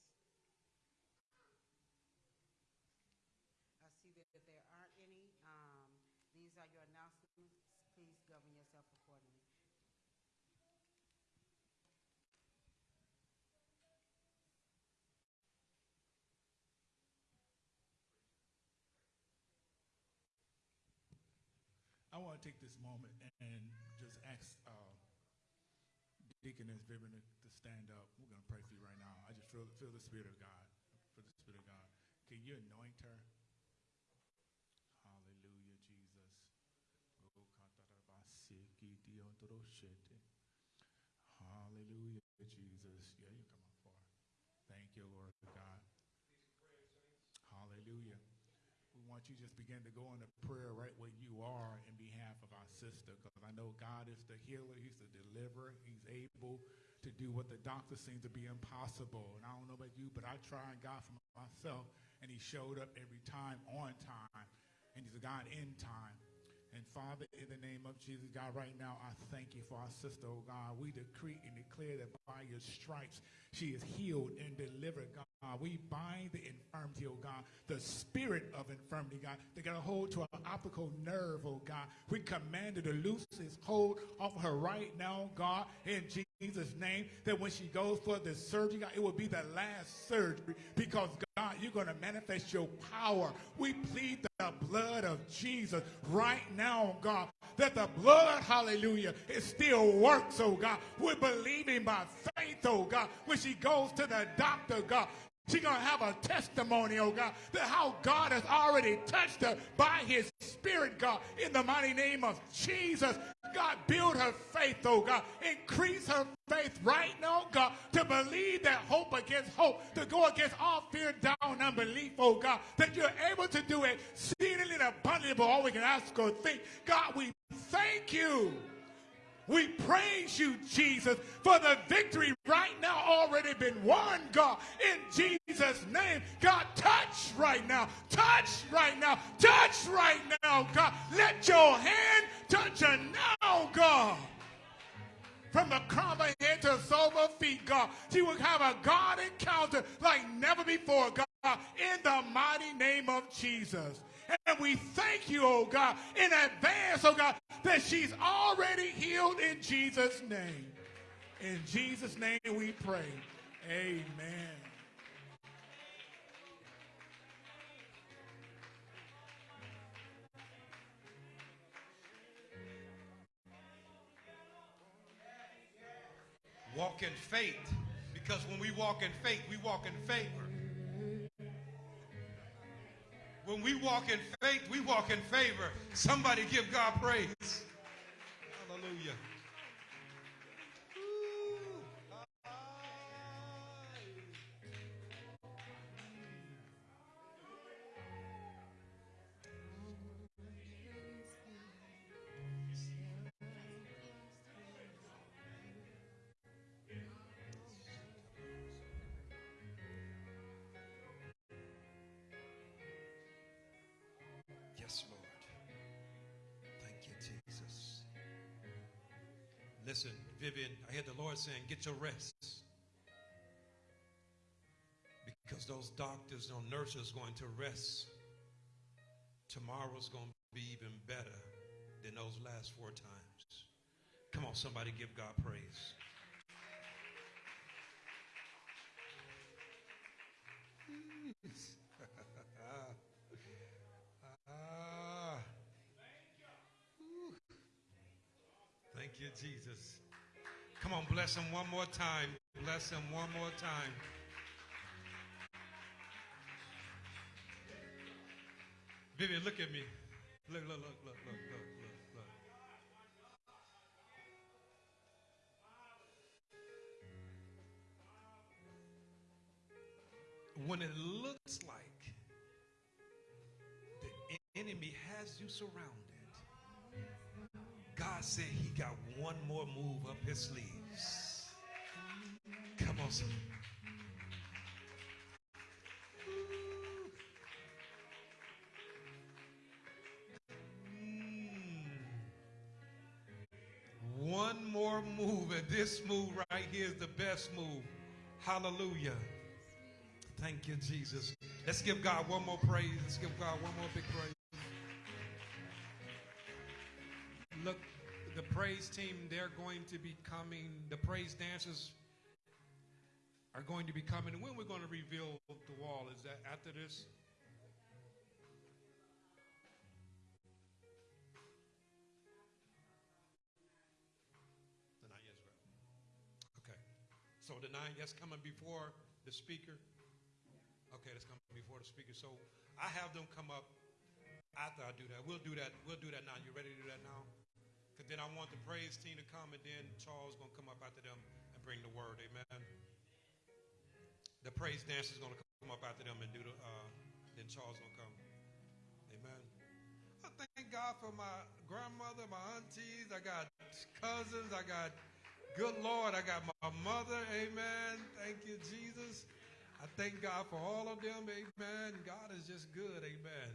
I see that there aren't any. Um, these are your announcements. Please govern yourself accordingly.
I want to take this moment and just ask uh, Deaconess Vivian to, stand up. We're going to pray for you right now. I just feel, feel the Spirit of God. For the Spirit of God. Can you anoint her? Hallelujah, Jesus. Oh, Hallelujah, Jesus. Yeah, you come on forward. Thank you, Lord God. Hallelujah. Want you just begin to go into prayer right where you are in behalf of our sister because I know God is the healer, He's the deliverer, He's able to do what the doctor seem to be impossible. And I don't know about you, but I tried God for myself, and He showed up every time on time, and He's a God in time. And Father, in the name of Jesus, God, right now, I thank you for our sister, oh God. We decree and declare that by your stripes, she is healed and delivered, God. Uh, we bind the infirmity, oh God, the spirit of infirmity, God, They got a hold to our optical nerve, oh God. We command it to loose its hold off of her right now, God, in Jesus' name, that when she goes for the surgery, God, it will be the last surgery because, God, you're going to manifest your power. We plead the blood of Jesus right now, God, that the blood, hallelujah, it still works, oh God. We're believing by faith, oh God, when she goes to the doctor, God, She's going to have a testimony, oh God, that how God has already touched her by his spirit, God, in the mighty name of Jesus. God, build her faith, oh God. Increase her faith right now, God, to believe that hope against hope, to go against all fear, down, unbelief, oh God, that you're able to do it exceedingly and abundantly above all we can ask or think. God, we thank you. We praise you, Jesus, for the victory right now already been won, God. In Jesus' name, God, touch right now. Touch right now. Touch right now, God. Let your hand touch her now, God. From the crown of head to the sole of feet, God. She will have a God encounter like never before, God. In the mighty name of Jesus. And we thank you, oh God, in advance, oh God, that she's already healed in Jesus' name. In Jesus' name we pray. Amen.
Walk in faith. Because when we walk in faith, we walk in favor. When we walk in faith, we walk in favor. Somebody give God praise. Hallelujah. Vivian, I hear the Lord saying, get your rest. Because those doctors, those nurses going to rest. Tomorrow's going to be even better than those last four times. Come on, somebody give God praise. Ah. Thank you, Jesus. Come on, bless him one more time. Bless him one more time. Vivian, look at me. Look, look, look, look, look, look, look, look. When it looks like the enemy has you surrounded, God said he got one more move up his sleeves. Come on, son. Mm. One more move, and this move right here is the best move. Hallelujah. Thank you, Jesus. Let's give God one more praise. Let's give God one more big praise. Praise team, they're going to be coming. The praise dancers are going to be coming. When we're going to reveal the wall, is that after this? The nine, yes. Okay. So the nine, that's coming before the speaker. Okay, that's coming before the speaker. So I have them come up after I do that. We'll do that. We'll do that now. You ready to do that now? Because then I want the praise team to come, and then Charles going to come up after them and bring the word. Amen. The praise dancers going to come up after them and do the. Uh, then Charles going to come. Amen. I thank God for my grandmother, my aunties. I got cousins. I got. Good Lord, I got my mother. Amen. Thank you, Jesus. I thank God for all of them. Amen. God is just good. Amen.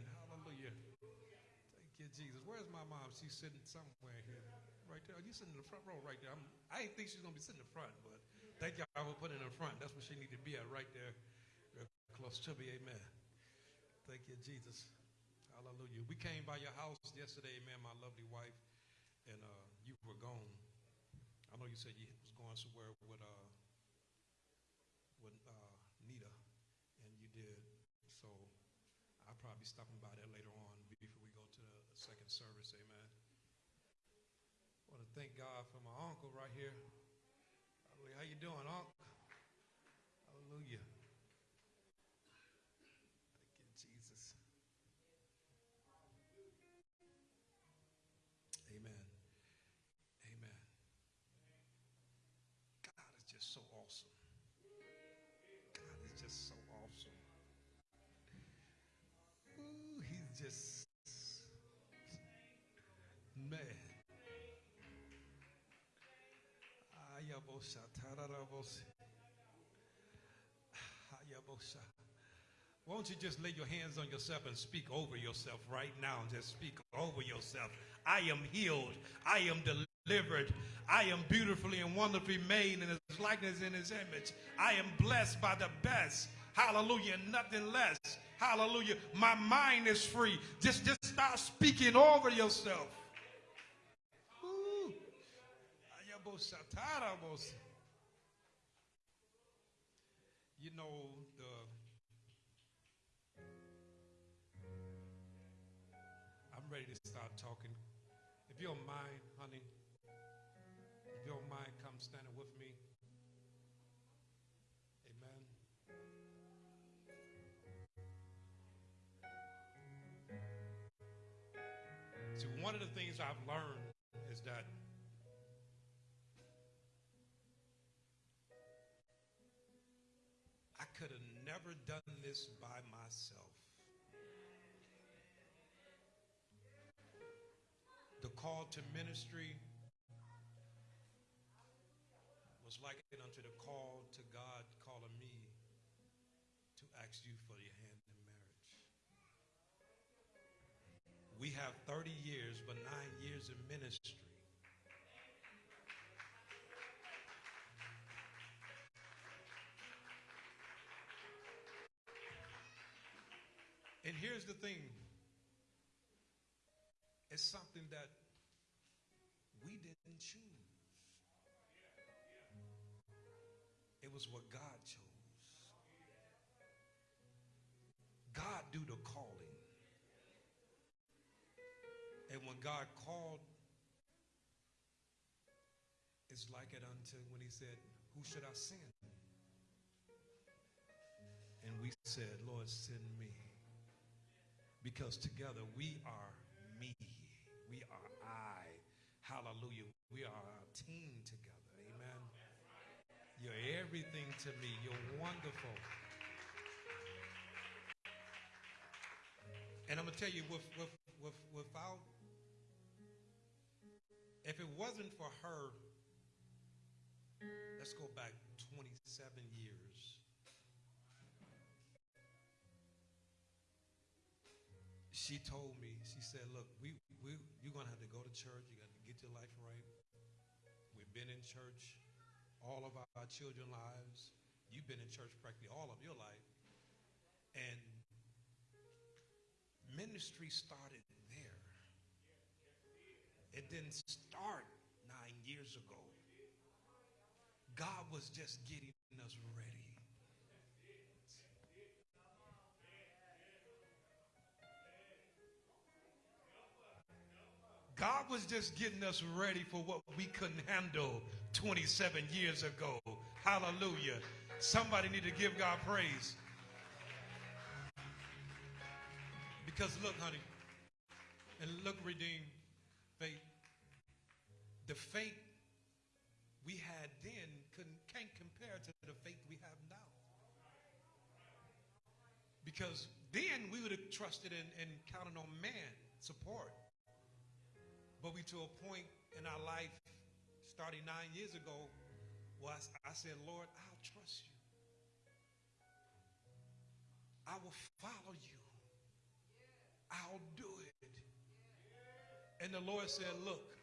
Jesus. Where's my mom? She's sitting somewhere here. Right there. You sitting in the front row right there. I'm, I didn't think she's going to be sitting in the front, but thank y'all for putting her in the front. That's where she needed to be at right there. Close to me. Amen. Thank you, Jesus. Hallelujah. We came by your house yesterday, man, my lovely wife, and uh, you were gone. I know you said you was going somewhere with uh, with uh, Nita, and you did. So I'll probably be stopping by there later on second service. Amen. I want to thank God for my uncle right here. How you doing, uncle? Hallelujah. Thank you, Jesus. Amen. Amen. God is just so awesome. God is just so awesome. Ooh, he's just Won't you just lay your hands on yourself and speak over yourself right now? Just speak over yourself. I am healed. I am delivered. I am beautifully and wonderfully made in his likeness in his image. I am blessed by the best. Hallelujah. Nothing less. Hallelujah. My mind is free. Just, just start speaking over yourself. You know, the I'm ready to start talking. If you don't mind, done this by myself. The call to ministry was likened unto the call to God calling me to ask you for your hand in marriage. We have 30 years, but nine years in ministry. And here's the thing it's something that we didn't choose, it was what God chose. God do the calling. And when God called, it's like it unto when he said, Who should I send? And we said, Lord, send me. Because together we are me. We are I. Hallelujah. We are a team together. Amen. You're everything to me. You're wonderful. And I'm going to tell you, with, with, with, without, if it wasn't for her, let's go back 27 years. She told me, she said, look, we, we, you're going to have to go to church. You're going to get your life right. We've been in church all of our children's lives. You've been in church practically all of your life. And ministry started there. It didn't start nine years ago. God was just getting us ready. God was just getting us ready for what we couldn't handle 27 years ago. Hallelujah. Somebody need to give God praise. Because look, honey, and look, redeemed faith. The faith we had then can't compare to the faith we have now. Because then we would have trusted and counted on man support. But we to a point in our life, starting nine years ago, was I said, Lord, I'll trust you. I will follow you. I'll do it. And the Lord said, Look,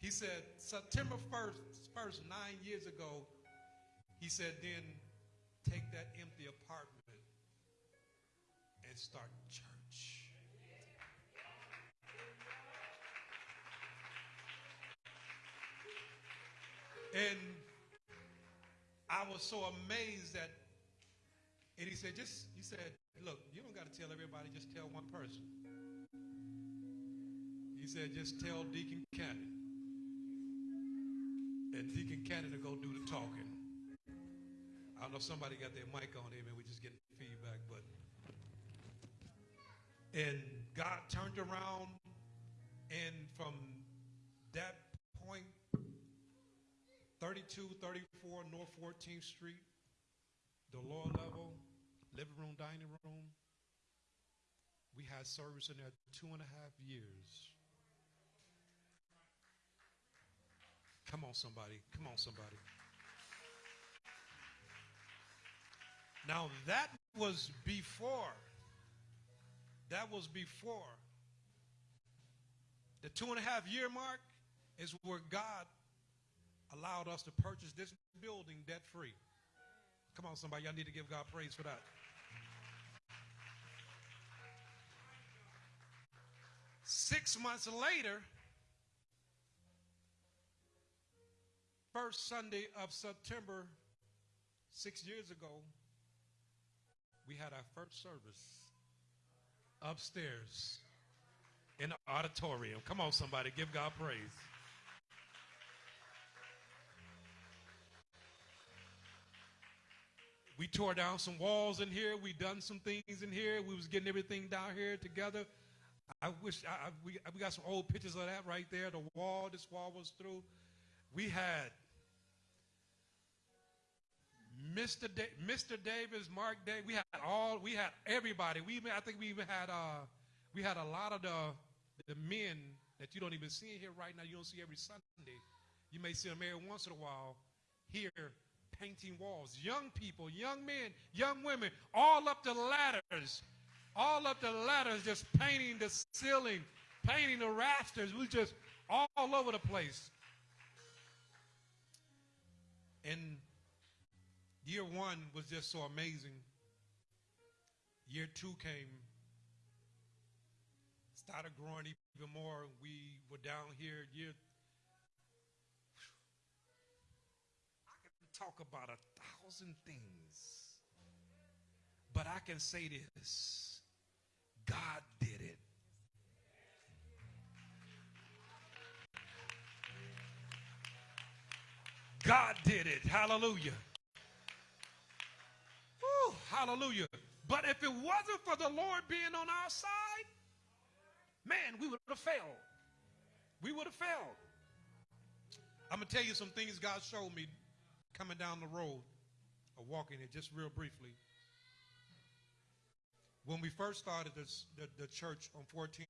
He said, September 1st, first nine years ago, He said, then take that empty apartment and start church. And I was so amazed that, and he said, just, he said, look, you don't got to tell everybody, just tell one person. He said, just tell Deacon Cannon. And Deacon Cannon to go do the talking. I don't know if somebody got their mic on, amen. We're just getting feedback, but. And God turned around, and from that point, 32, 34 North 14th Street, the lower level, living room, dining room. We had service in there two and a half years. Come on, somebody. Come on, somebody. Now, that was before. That was before. The two and a half year mark is where God allowed us to purchase this building debt free. Come on, somebody. Y'all need to give God praise for that. Six months later, first Sunday of September, six years ago, we had our first service upstairs in the auditorium. Come on, somebody, give God praise. We tore down some walls in here. We done some things in here. We was getting everything down here together. I wish I, I, we, we got some old pictures of that right there. The wall, this wall was through. We had Mr. Da- Mr. Davis, Mark Davis. We had all. We had everybody. We even, I think we even had uh, we had a lot of the the men that you don't even see here right now. You don't see every Sunday. You may see them every once in a while here painting walls. Young people, young men, young women, all up the ladders, all up the ladders, just painting the ceiling, painting the rafters. We just all over the place. And year one was just so amazing. Year two came, started growing even more. We were down here year. I can talk about a thousand things, but I can say this God did it. God did it. Hallelujah. Hallelujah. But if it wasn't for the Lord being on our side, man, we would have failed. We would have failed. I'm going to tell you some things God showed me coming down the road or walking it just real briefly. When we first started this, the, the church on 14th,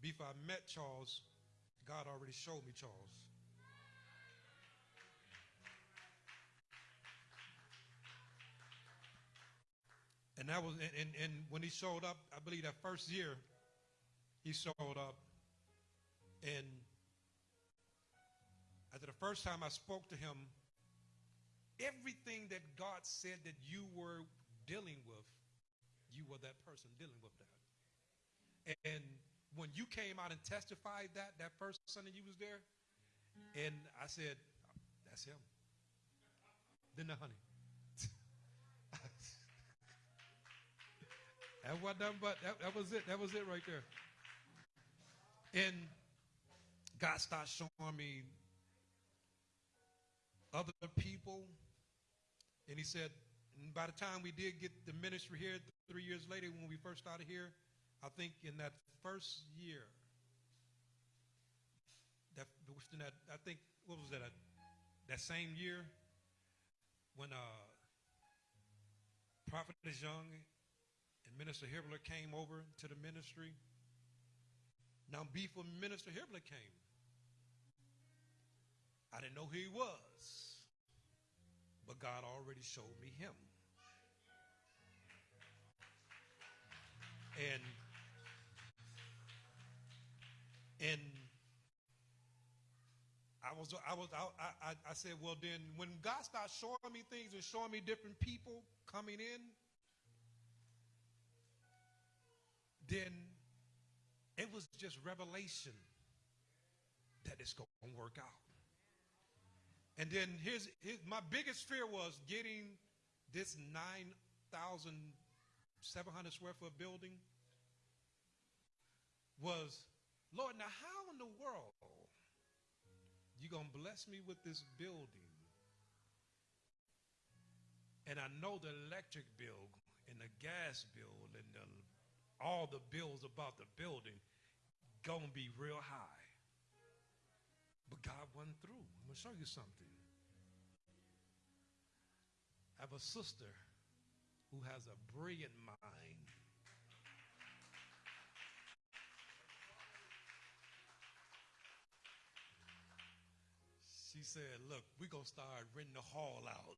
before I met Charles, God already showed me Charles. And that was, and, and, and when he showed up, I believe that first year, he showed up. And after the first time I spoke to him, everything that God said that you were dealing with, you were that person dealing with that. And when you came out and testified that, that first Sunday you was there, and I said, that's him. Then the honey. That wasn't nothing but that, that was it. That was it right there. And God started showing me other people. And he said, and by the time we did get the ministry here, three years later, when we first started here, I think in that first year, that, that I think, what was that, that same year, when uh, Prophet young and Minister Hibbler came over to the ministry. Now, before Minister Hibbler came, I didn't know who he was, but God already showed me him. And and I was I was I, I, I said, well then when God starts showing me things and showing me different people coming in, then it was just revelation that it's going to work out. And then here's, here's my biggest fear was getting this 9,700 square foot building was, Lord, now how in the world you going to bless me with this building? And I know the electric bill and the gas bill and the all the bills about the building gonna be real high. But God went through. I'm going to show you something. I have a sister who has a brilliant mind. She said, Look, we're going to start renting the hall out.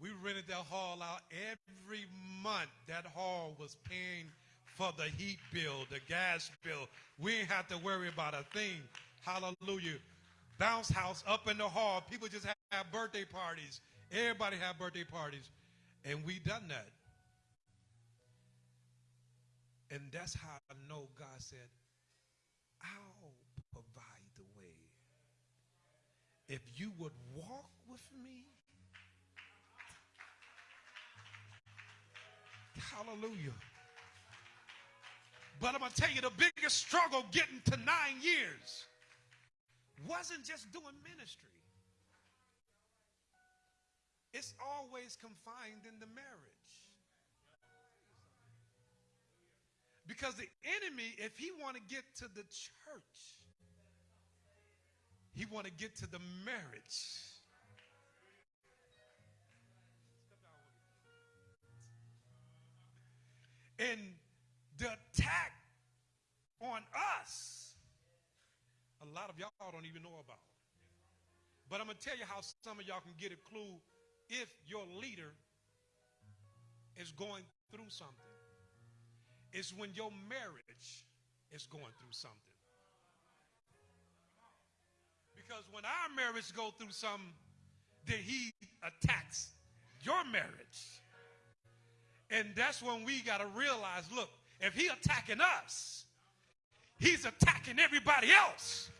We rented that hall out every month. That hall was paying for the heat bill, the gas bill. We didn't have to worry about a thing. Hallelujah. Bounce house up in the hall. People just have birthday parties. Everybody have birthday parties. And we done that. And that's how I know God said, I'll provide the way. If you would walk with me, hallelujah. But I'm going to tell you the biggest struggle getting to nine years wasn't just doing ministry. It's always confined in the marriage. Because the enemy, if he want to get to the church, he want to get to the marriage. And the attack on us, a lot of y'all don't even know about. But I'm going to tell you how some of y'all can get a clue if your leader is going through something. It's when your marriage is going through something. Because when our marriage go through something, then he attacks your marriage. And that's when we got to realize, look, if he attacking us, he's attacking everybody else.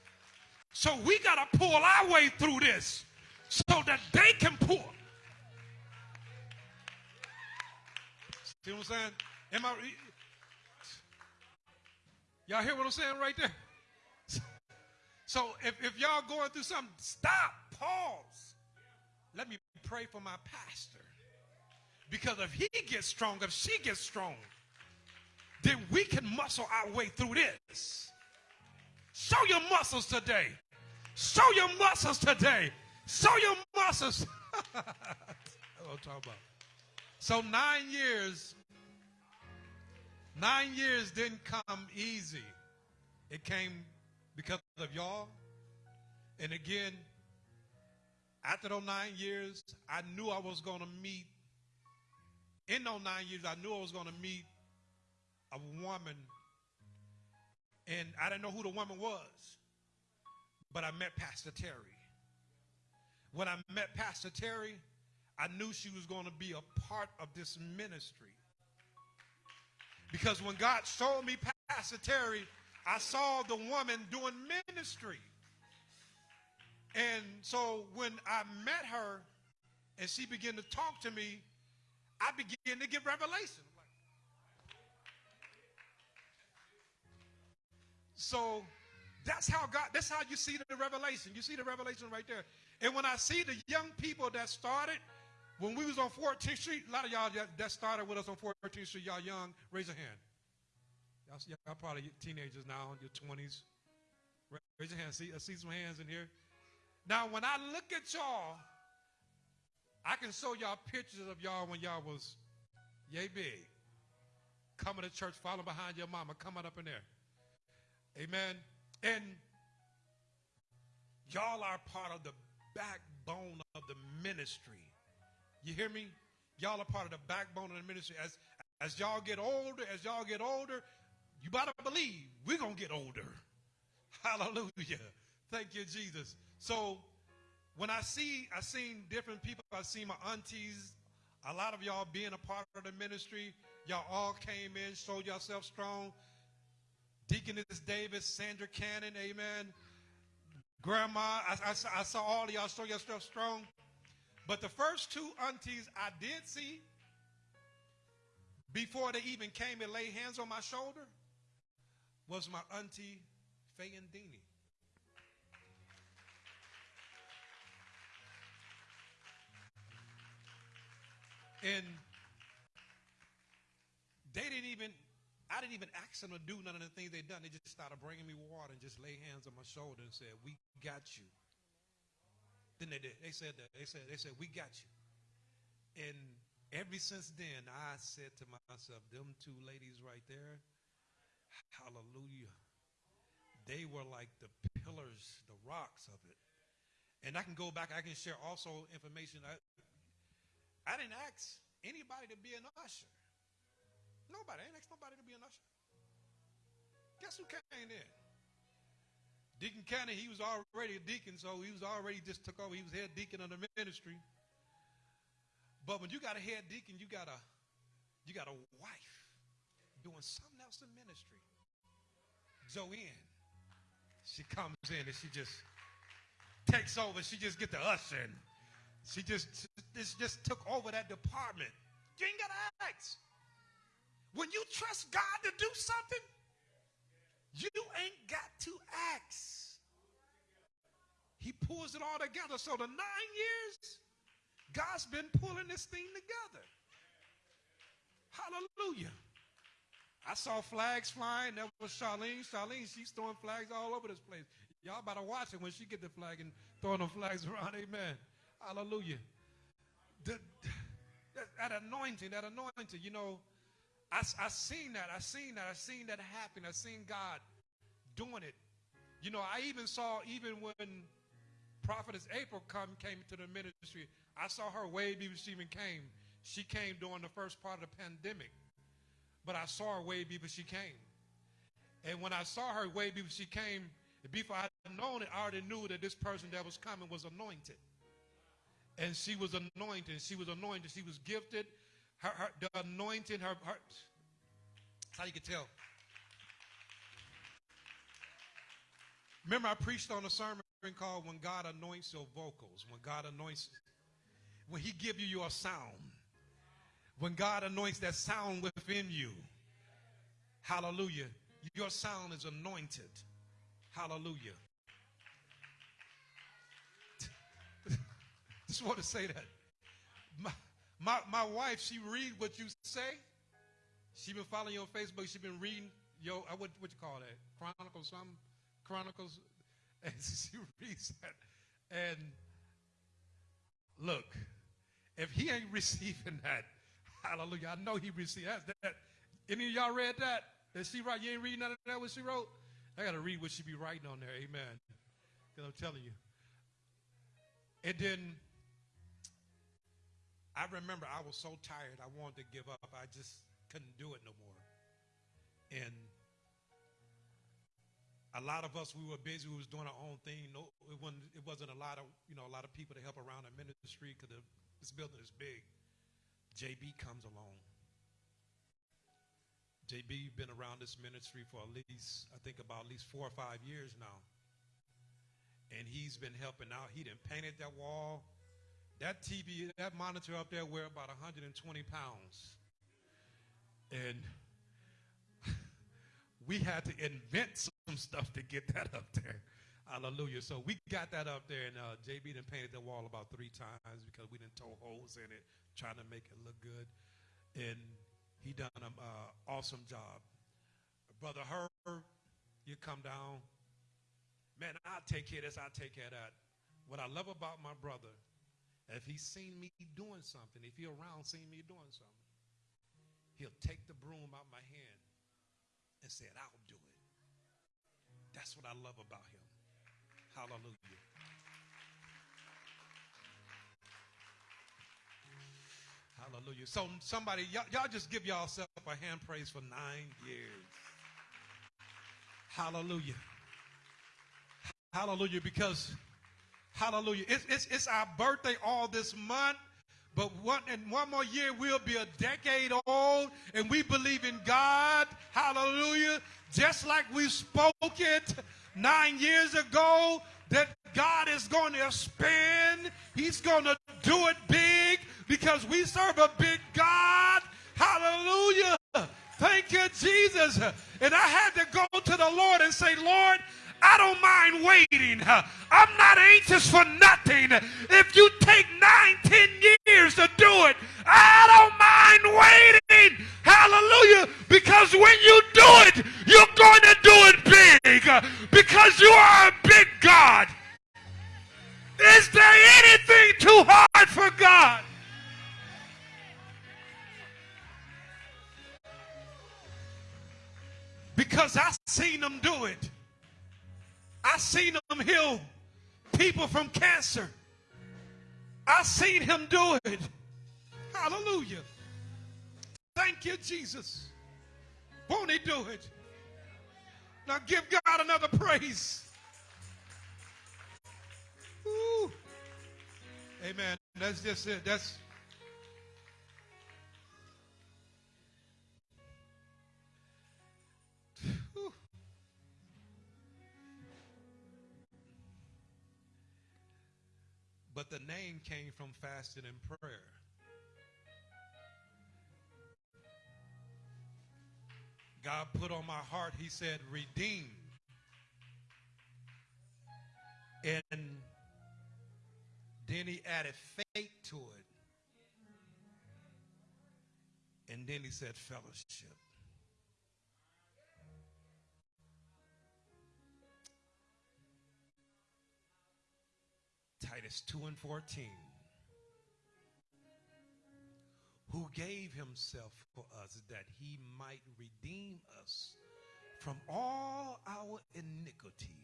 So we got to pull our way through this so that they can pull. See what I'm saying? Am I? Y'all hear what I'm saying right there? So if, if y'all going through something, stop, pause. Let me pray for my pastor. Because if he gets strong, if she gets strong, then we can muscle our way through this. Show your muscles today. Show your muscles today. Show your muscles. That's what I'm talking about. So nine years, nine years didn't come easy. It came because of y'all. And again, after those nine years, I knew I was going to meet. In those nine years, I knew I was going to meet a woman. And I didn't know who the woman was. But I met Pastor Terry. When I met Pastor Terry, I knew she was going to be a part of this ministry. Because when God showed me Pastor Terry, I saw the woman doing ministry. And so when I met her and she began to talk to me, I began to get revelation. So that's how God, that's how you see the revelation. You see the revelation right there. And when I see the young people that started, when we was on 14th Street, a lot of y'all that started with us on 14th Street, y'all young, raise a hand. Y'all, y'all probably teenagers now, in your 20s. Raise your hand. See, I see some hands in here. Now, when I look at y'all, I can show y'all pictures of y'all when y'all was yay big. Coming to church, following behind your mama, coming up in there. Amen. And y'all are part of the backbone of the ministry. You hear me? Y'all are part of the backbone of the ministry. As as y'all get older, as y'all get older, you better believe we're gonna get older. Hallelujah. Thank you, Jesus. So when I see, I seen different people. I see my aunties, a lot of y'all being a part of the ministry. Y'all all came in, showed yourself strong. Deaconess Davis, Sandra Cannon, amen. Grandma, I, I, I saw all of y'all show yourself strong. But the first two aunties I did see, before they even came and laid hands on my shoulder, was my auntie Faye and they didn't even, I I didn't even ask them to do none of the things they done. They just started bringing me water and just lay hands on my shoulder and said, "We got you." Then they did. They said that. They said they said we got you. And ever since then, I said to myself, "Them two ladies right there, hallelujah." They were like the pillars, the rocks of it. And I can go back. I can share also information. I, I didn't ask anybody to be an usher. Nobody. I didn't ask nobody to be an usher. Guess who came in? Deacon Cannon, he was already a deacon, so he was already just took over. He was head deacon of the ministry. But when you got a head deacon, you got a you got a wife doing something else in ministry. Joanne. She comes in and she just takes over. She just get the usher and she just this just took over that department. You ain't gotta ask. When you trust God to do something, you ain't got to ask. He pulls it all together. So the nine years, God's been pulling this thing together. Hallelujah. I saw flags flying. That was Charlene. Charlene, she's throwing flags all over this place. Y'all better watch it when she get the flag and throwing the flags around. Amen. Hallelujah. The, that, that anointing, that anointing, you know, I, I seen that. I seen that. I seen that happen. I seen God doing it. You know, I even saw even when prophetess April come came to the ministry, I saw her way before she even came. She came during the first part of the pandemic. But I saw her way before she came. And when I saw her way before she came, before I had known it, I already knew that this person that was coming was anointed. And she was anointed. She was anointed. She was gifted her, her the anointing, her, her that's how you can tell. Remember, I preached on a sermon called "When God Anoints Your Vocals." When God anoints, when He give you your sound, when God anoints that sound within you, Hallelujah! Your sound is anointed. Hallelujah. Just want to say that. My, my, my wife, she read what you say. She been following you on Facebook. She been reading your, uh, what, what you call that? Chronicles, some Chronicles. And she reads that. And look, if he ain't receiving that, hallelujah, I know he received that. that. Any of y'all read that? Did she write? You ain't reading none of that what she wrote? I got to read what she be writing on there. Amen. Because I'm telling you. And then I remember I was so tired, I wanted to give up. I just couldn't do it no more. And a lot of us, we were busy. We was doing our own thing. No, it wasn't. It wasn't a lot of you know a lot of people to help around the ministry because this building is big. JB comes along. JB you've been around this ministry for at least I think about at least four or five years now, and he's been helping out. He didn't painted that wall. That TV, that monitor up there weighed about 120 pounds. And we had to invent some stuff to get that up there. Hallelujah. So we got that up there, and uh, JB done painted the wall about three times because we didn't toe holes in it, trying to make it look good. And he done an uh, awesome job. Brother Herb, you come down. Man, I'll take care of this, I'll take care of that. What I love about my brother if he's seen me doing something, if he around seen me doing something, he'll take the broom out my hand and say, I'll do it. That's what I love about him. Hallelujah. Hallelujah. So somebody, y'all just give yourself a hand praise for nine years. Hallelujah. Hallelujah. Because Hallelujah. It's, it's, it's our birthday all this month. But one, in one more year, we'll be a decade old, and we believe in God. Hallelujah. Just like we spoke it nine years ago, that God is going to expand. He's going to do it big because we serve a big God. Hallelujah. Thank you, Jesus. And I had to go to the Lord and say, Lord, I don't mind waiting. I'm not anxious for nothing. If you take nine, ten years to do it, I don't mind waiting. Hallelujah. Because when you do it, you're going to do it big. Because you are a big God. Is there anything too hard for God? Because I've seen them do it. I seen him heal people from cancer. I seen him do it. Hallelujah. Thank you, Jesus. Won't he do it? Now give God another praise. Ooh. Amen. That's just it. That's But the name came from fasting and prayer. God put on my heart, He said, redeem. And then He added faith to it. And then He said, fellowship. Titus 2 and 14. Who gave himself for us that he might redeem us from all our iniquity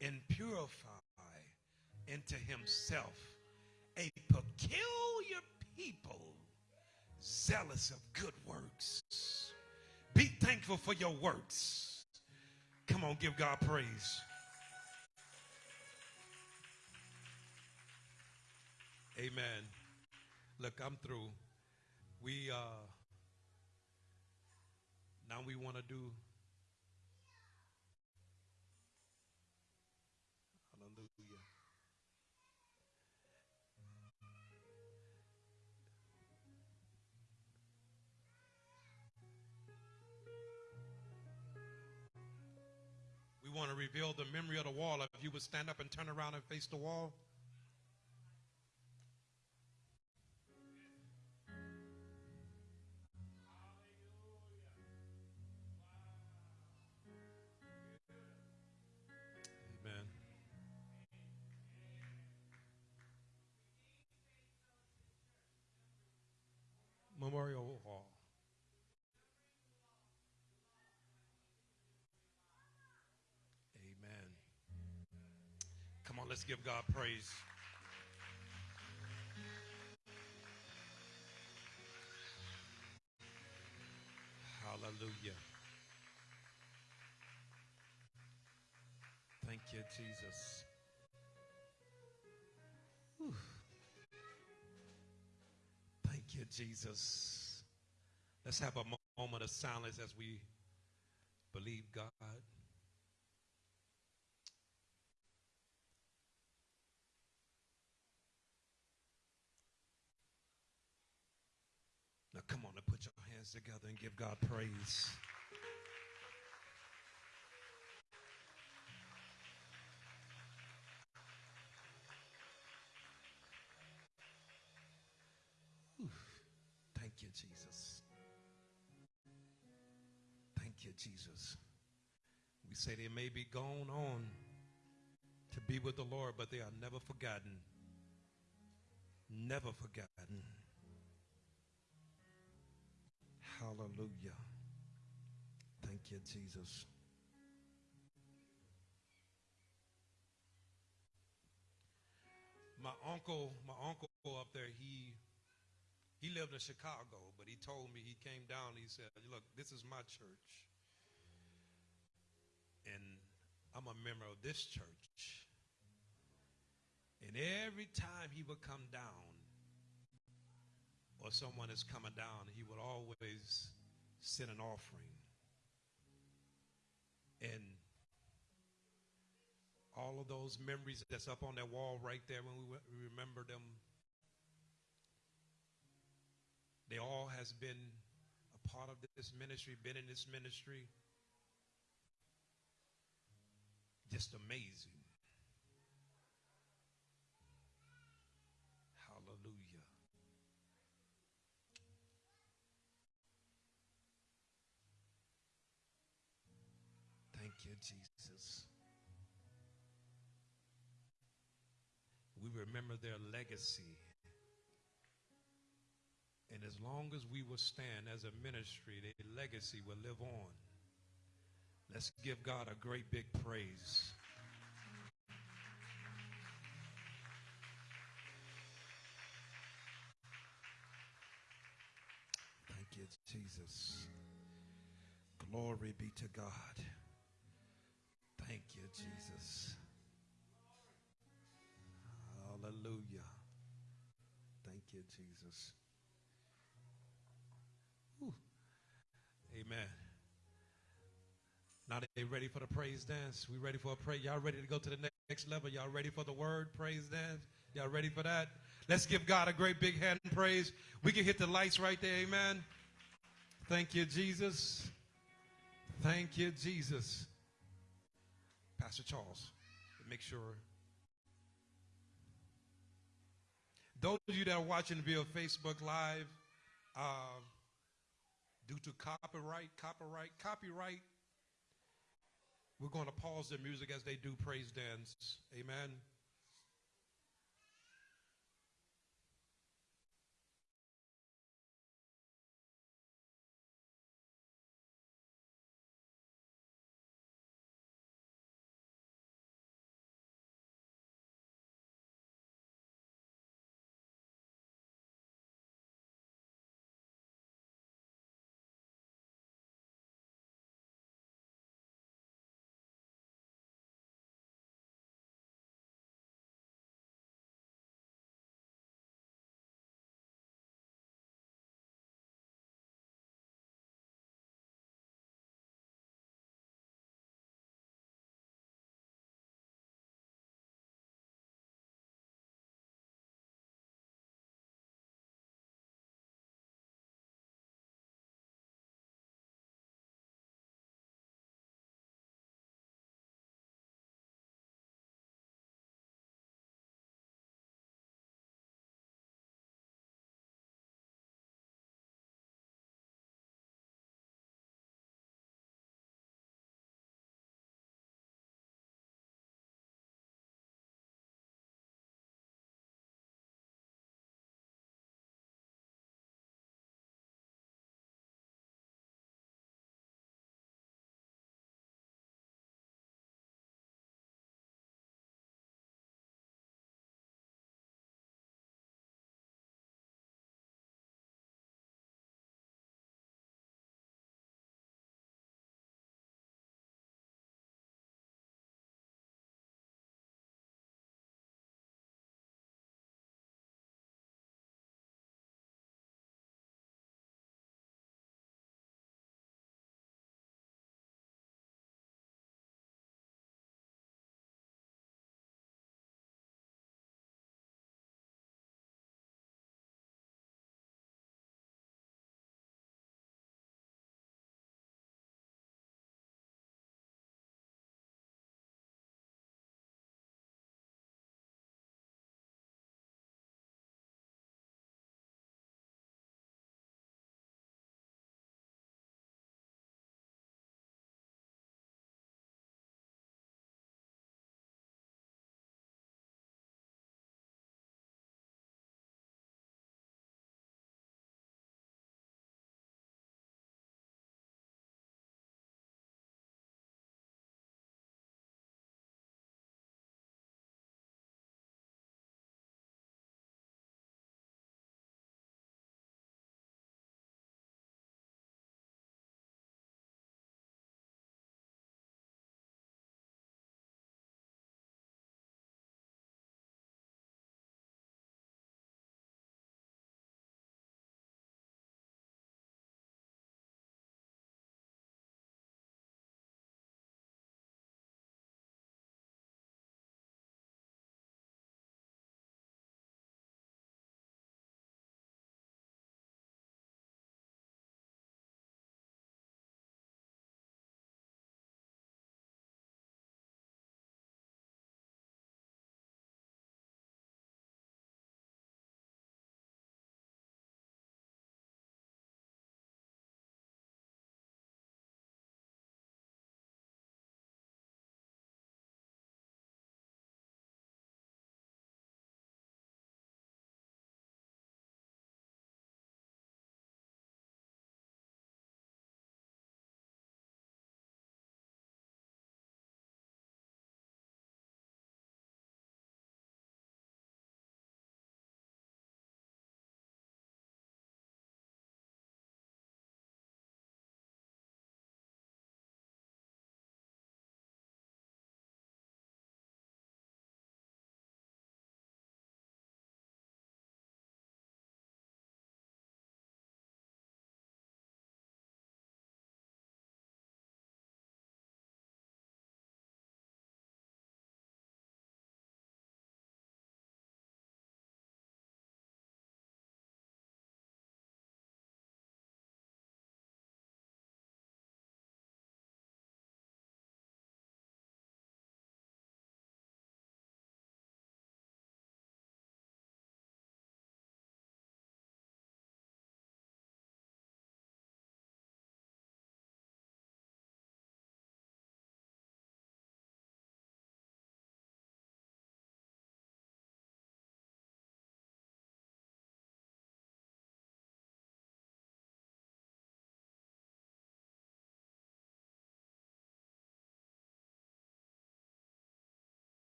and purify into himself a peculiar people zealous of good works. Be thankful for your works. Come on, give God praise. Amen. Look, I'm through. We uh now we want to do Hallelujah. We want to reveal the memory of the wall. If you would stand up and turn around and face the wall. Give God praise. Hallelujah. Thank you, Jesus. Whew. Thank you, Jesus. Let's have a moment of silence as we believe God. Now, come on and put your hands together and give God praise. Thank you, Jesus. Thank you, Jesus. We say they may be gone on to be with the Lord, but they are never forgotten. Never forgotten. Hallelujah. Thank you, Jesus. My uncle, my uncle up there, he he lived in Chicago, but he told me he came down. He said, "Look, this is my church, and I'm a member of this church. And every time he would come down, or someone is coming down, he would always send an offering. And all of those memories that's up on that wall right there when we, we remember them they all has been a part of this ministry been in this ministry just amazing jesus we remember their legacy. And as long as we will stand as a ministry, their legacy will live on. Let's give God a great big praise. Thank you, Jesus. Glory be to God. Thank you, Jesus. Hallelujah. Thank you, Jesus. Whew. Amen. Now they ready for the praise dance. We ready for a praise. Y'all ready to go to the next level? Y'all ready for the word praise dance? Y'all ready for that? Let's give God a great big hand praise. We can hit the lights right there. Amen. Thank you, Jesus. Thank you, Jesus. Pastor Charles, make sure. Those of you that are watching via Facebook Live, uh, due to copyright, copyright, copyright, we're going to pause the music as they do praise dance. Amen.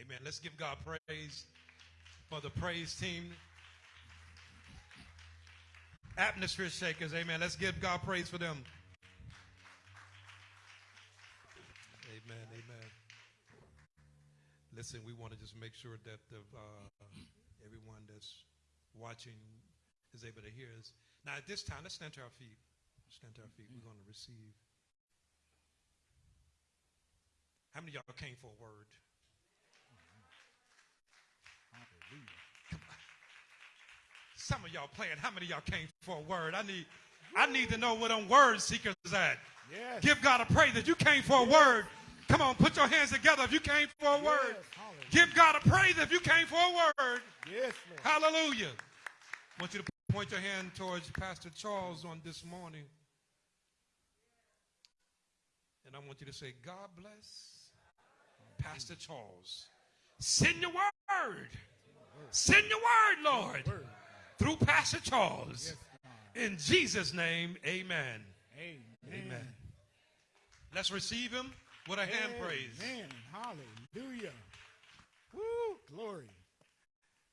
Amen. Let's give God praise for the praise team. Atmosphere shakers. Amen. Let's give God praise for them. Amen. Amen. Listen, we want to just make sure that the, uh, everyone that's watching is able to hear us. Now, at this time, let's stand to our feet. Stand to our feet. We're going to receive. How many y'all came for a word? Some of y'all playing. How many of y'all came for a word? I need, I need to know where them word seekers at.
Yes.
Give God a praise that you came for a word. Come on, put your hands together if you came for a word.
hallelujah.
Give God a praise if you came for a word.
Yes, Lord.
Hallelujah. I want you to point your hand towards Pastor Charles on this morning. And I want you to say, God bless Pastor Charles. Send your word. Send your word, Lord, through Pastor Charles. In Jesus' name, amen.
Amen.
Amen. Let's receive him with a hand praise.
Amen. Hallelujah. Woo, glory.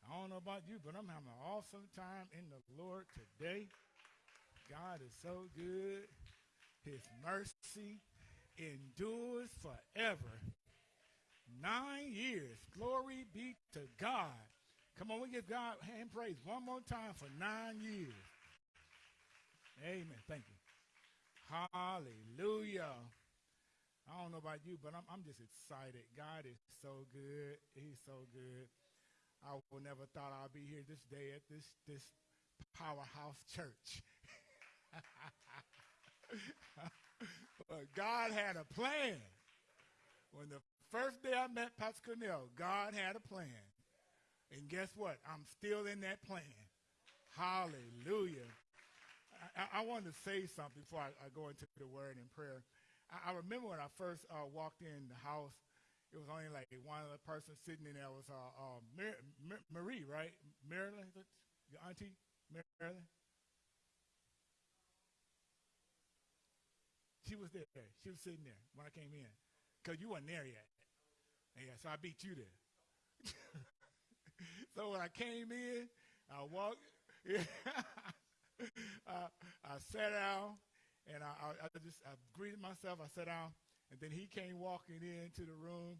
I don't know about you, but I'm having an awesome time in the Lord today. God is so good. His mercy endures forever. Nine years. Glory be to God. Come on, we give God hand praise one more time for nine years. Amen. Thank you. Hallelujah. I don't know about you, but I'm, I'm just excited. God is so good. He's so good. I would never thought I'd be here this day at this this powerhouse church. but God had a plan. When the first day I met Pastor Cornell, God had a plan. And guess what? I'm still in that plan. Hallelujah. I, I wanted to say something before I, I go into the word and prayer. I, I remember when I first uh, walked in the house, it was only like one other person sitting in there was uh, uh, Mar- Mar- Marie, right? Marilyn, your auntie, Marilyn. She was there. She was sitting there when I came in, cause you weren't there yet. Yeah, so I beat you there. so when I came in, I walked. I, I sat down, and I, I, just I greeted myself. I sat down, and then he came walking into the room,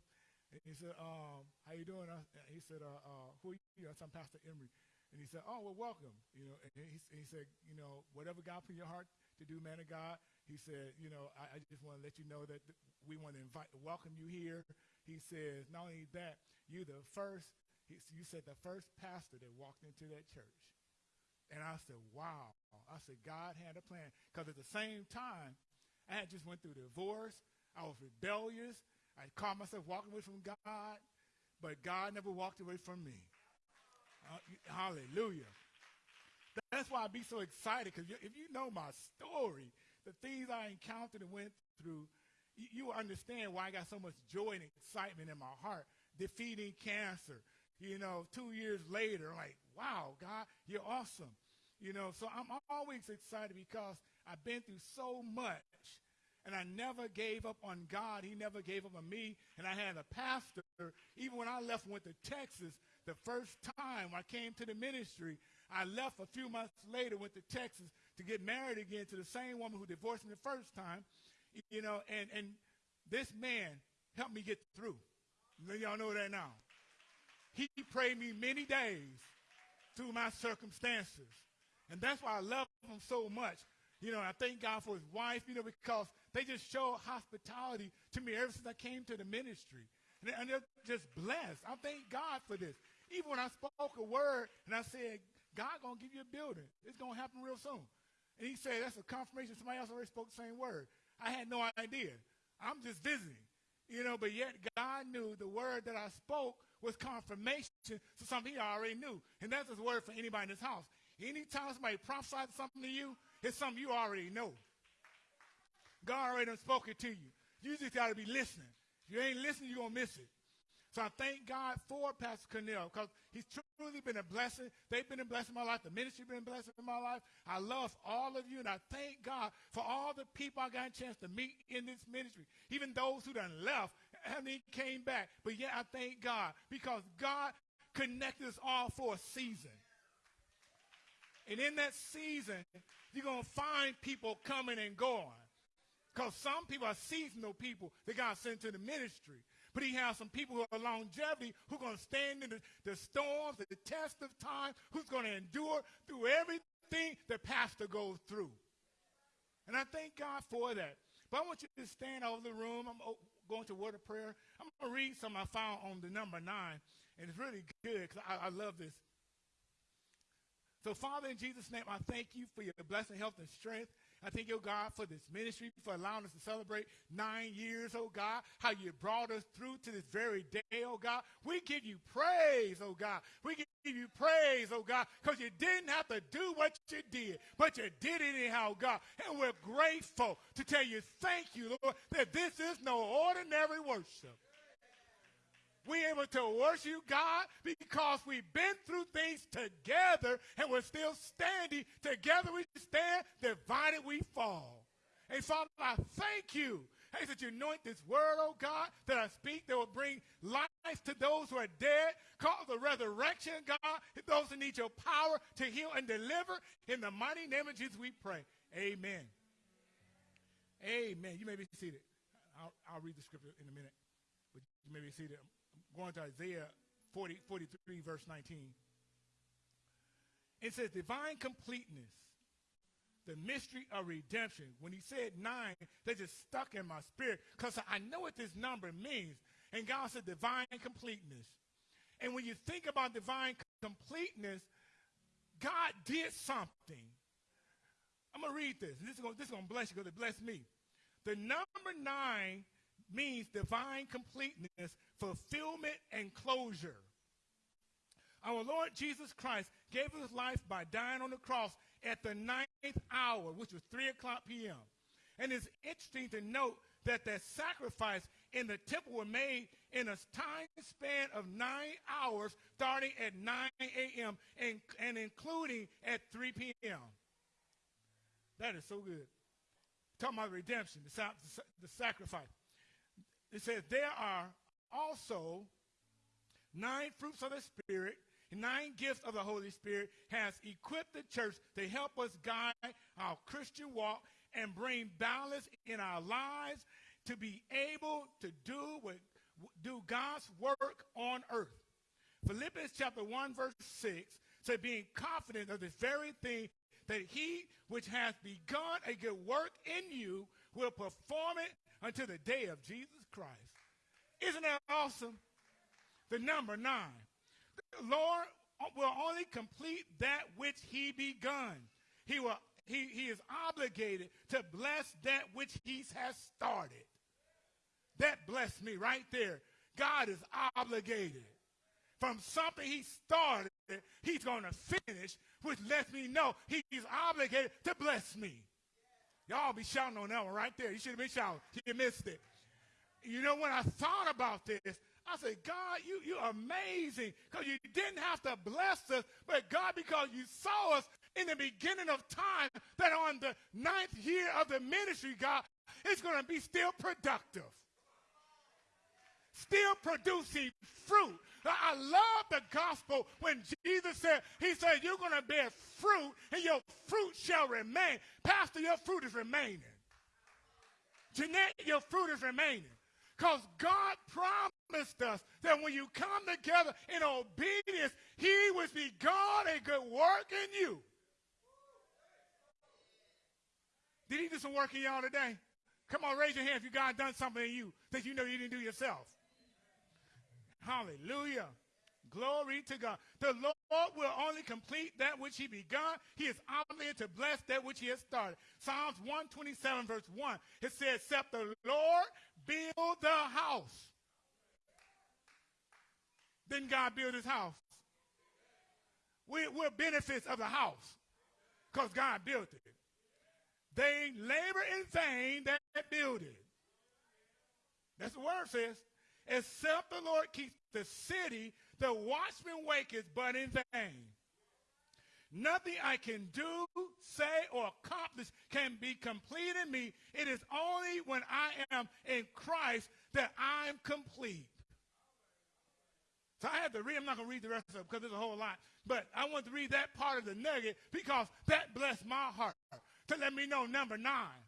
and he said, um, "How you doing?" He said, uh, uh, "Who are you?" I said, "I'm Pastor Emery." And he said, "Oh, well, welcome." You know, and he, he said, "You know, whatever God put in your heart to do, man of God." He said, "You know, I, I just want to let you know that th- we want to invite, welcome you here." He says, "Not only that, you're the first." He, you said the first pastor that walked into that church. And I said, wow. I said, God had a plan. Because at the same time, I had just went through divorce. I was rebellious. I caught myself walking away from God. But God never walked away from me. Uh, hallelujah. That's why I be so excited. Because if you know my story, the things I encountered and went through, you, you understand why I got so much joy and excitement in my heart. Defeating cancer, you know, two years later, like, wow, God, you're awesome. You know, so I'm always excited because I've been through so much and I never gave up on God. He never gave up on me. And I had a pastor, even when I left went to Texas, the first time I came to the ministry, I left a few months later, went to Texas to get married again to the same woman who divorced me the first time. You know, and, and this man helped me get through. Y'all know that now. He prayed me many days through my circumstances. And that's why I love him so much. You know, I thank God for his wife, you know, because they just show hospitality to me ever since I came to the ministry. And, and they're just blessed. I thank God for this. Even when I spoke a word and I said, God gonna give you a building. It's gonna happen real soon. And he said, that's a confirmation. Somebody else already spoke the same word. I had no idea. I'm just visiting. You know, but yet God knew the word that I spoke was confirmation to something he already knew. And that's his word for anybody in this house. Anytime somebody prophesies something to you, it's something you already know. God already done spoken to you. You just got to be listening. If you ain't listening, you're going to miss it. So I thank God for Pastor Cornell because he's truly been a blessing. They've been a blessing in my life. The ministry been a blessing in my life. I love all of you, and I thank God for all the people I got a chance to meet in this ministry, even those who done left. And he came back. But yet I thank God because God connected us all for a season. And in that season, you're going to find people coming and going. Because some people are seasonal people that God sent to the ministry. But he has some people who are longevity who are going to stand in the, the storms, the test of time, who's going to endure through everything the pastor goes through. And I thank God for that. But I want you to stand over the room. I'm going to word of prayer. I'm going to read something I found on the number nine, and it's really good because I, I love this. So, Father, in Jesus' name, I thank you for your blessing, health, and strength. I thank you, God, for this ministry, for allowing us to celebrate nine years, oh God, how you brought us through to this very day, oh God. We give you praise, oh God. We give you praise, oh God, because you didn't have to do what you did, but you did it anyhow, God. And we're grateful to tell you thank you, Lord, that this is no ordinary worship. We're able to worship you, God, because we've been through things together and we're still standing. Together we stand, divided we fall. And Father, I thank you. Hey, that you anoint this word, oh God, that I speak that will bring life to those who are dead, cause the resurrection, God, those who need your power to heal and deliver. In the mighty name of Jesus, we pray. Amen. Amen. You may be seated. I'll, I'll read the scripture in a minute, but you may be seated going to Isaiah 40, 43, verse 19. It says, divine completeness, the mystery of redemption. When he said nine, they just stuck in my spirit because I know what this number means. And God said divine completeness. And when you think about divine completeness, God did something. I'm going to read this. This is going to bless you because it blessed me. The number nine means divine completeness, fulfillment, and closure. Our Lord Jesus Christ gave his life by dying on the cross at the ninth hour, which was 3 o'clock p.m. And it's interesting to note that that sacrifice in the temple were made in a time span of nine hours, starting at 9 a.m. And, and including at 3 p.m. That is so good. Talking about redemption, the, the sacrifice it says there are also nine fruits of the Spirit, nine gifts of the Holy Spirit has equipped the church to help us guide our Christian walk and bring balance in our lives to be able to do what, do God's work on earth. Philippians chapter 1 verse 6 said being confident of this very thing that he which has begun a good work in you will perform it until the day of Jesus Christ. Isn't that awesome? The number nine. The Lord uh, will only complete that which he begun. He will he, he is obligated to bless that which he has started. That blessed me right there. God is obligated. From something he started, he's going to finish, which lets me know he's obligated to bless me. Y'all be shouting on that one right there. You should have been shouting. You missed it. You know, when I thought about this, I said, God, you, you're amazing because you didn't have to bless us, but God, because you saw us in the beginning of time, that on the ninth year of the ministry, God, it's going to be still productive, still producing fruit. I love the gospel when Jesus said, He said, You're going to bear fruit and your fruit shall remain. Pastor, your fruit is remaining. Jeanette, your fruit is remaining. Because God promised us that when you come together in obedience, He will be God a good work in you. Did He do some work in y'all today? Come on, raise your hand if you God done something in you that you know you didn't do yourself. Hallelujah. Glory to God. The Lord will only complete that which he begun. He is obligated to bless that which he has started. Psalms 127 verse 1. It says, except the Lord build the house. Didn't God build his house? We, we're benefits of the house because God built it. They labor in vain that build it. That's the word says. Except the Lord keeps the city, the watchman waketh, but in vain. Nothing I can do, say, or accomplish can be complete in me. It is only when I am in Christ that I'm complete. So I had to read, I'm not going to read the rest of it because there's a whole lot. But I want to read that part of the nugget because that blessed my heart to let me know, number nine,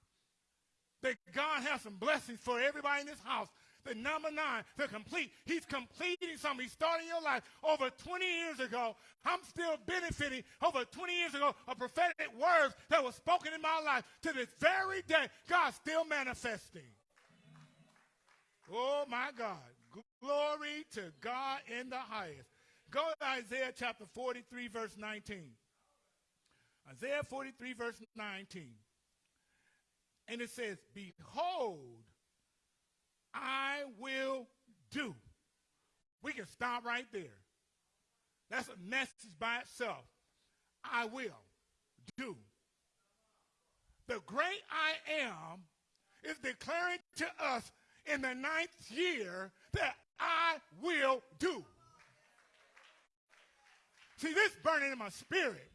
that God has some blessings for everybody in this house. The number nine, to complete. He's completing something. He started your life over 20 years ago. I'm still benefiting over 20 years ago of prophetic words that were spoken in my life. To this very day, God's still manifesting. Oh my God. Glory to God in the highest. Go to Isaiah chapter 43, verse 19. Isaiah 43, verse 19. And it says, Behold, I will do. We can stop right there. That's a message by itself. I will do. The great I am is declaring to us in the ninth year that I will do. See, this burning in my spirit.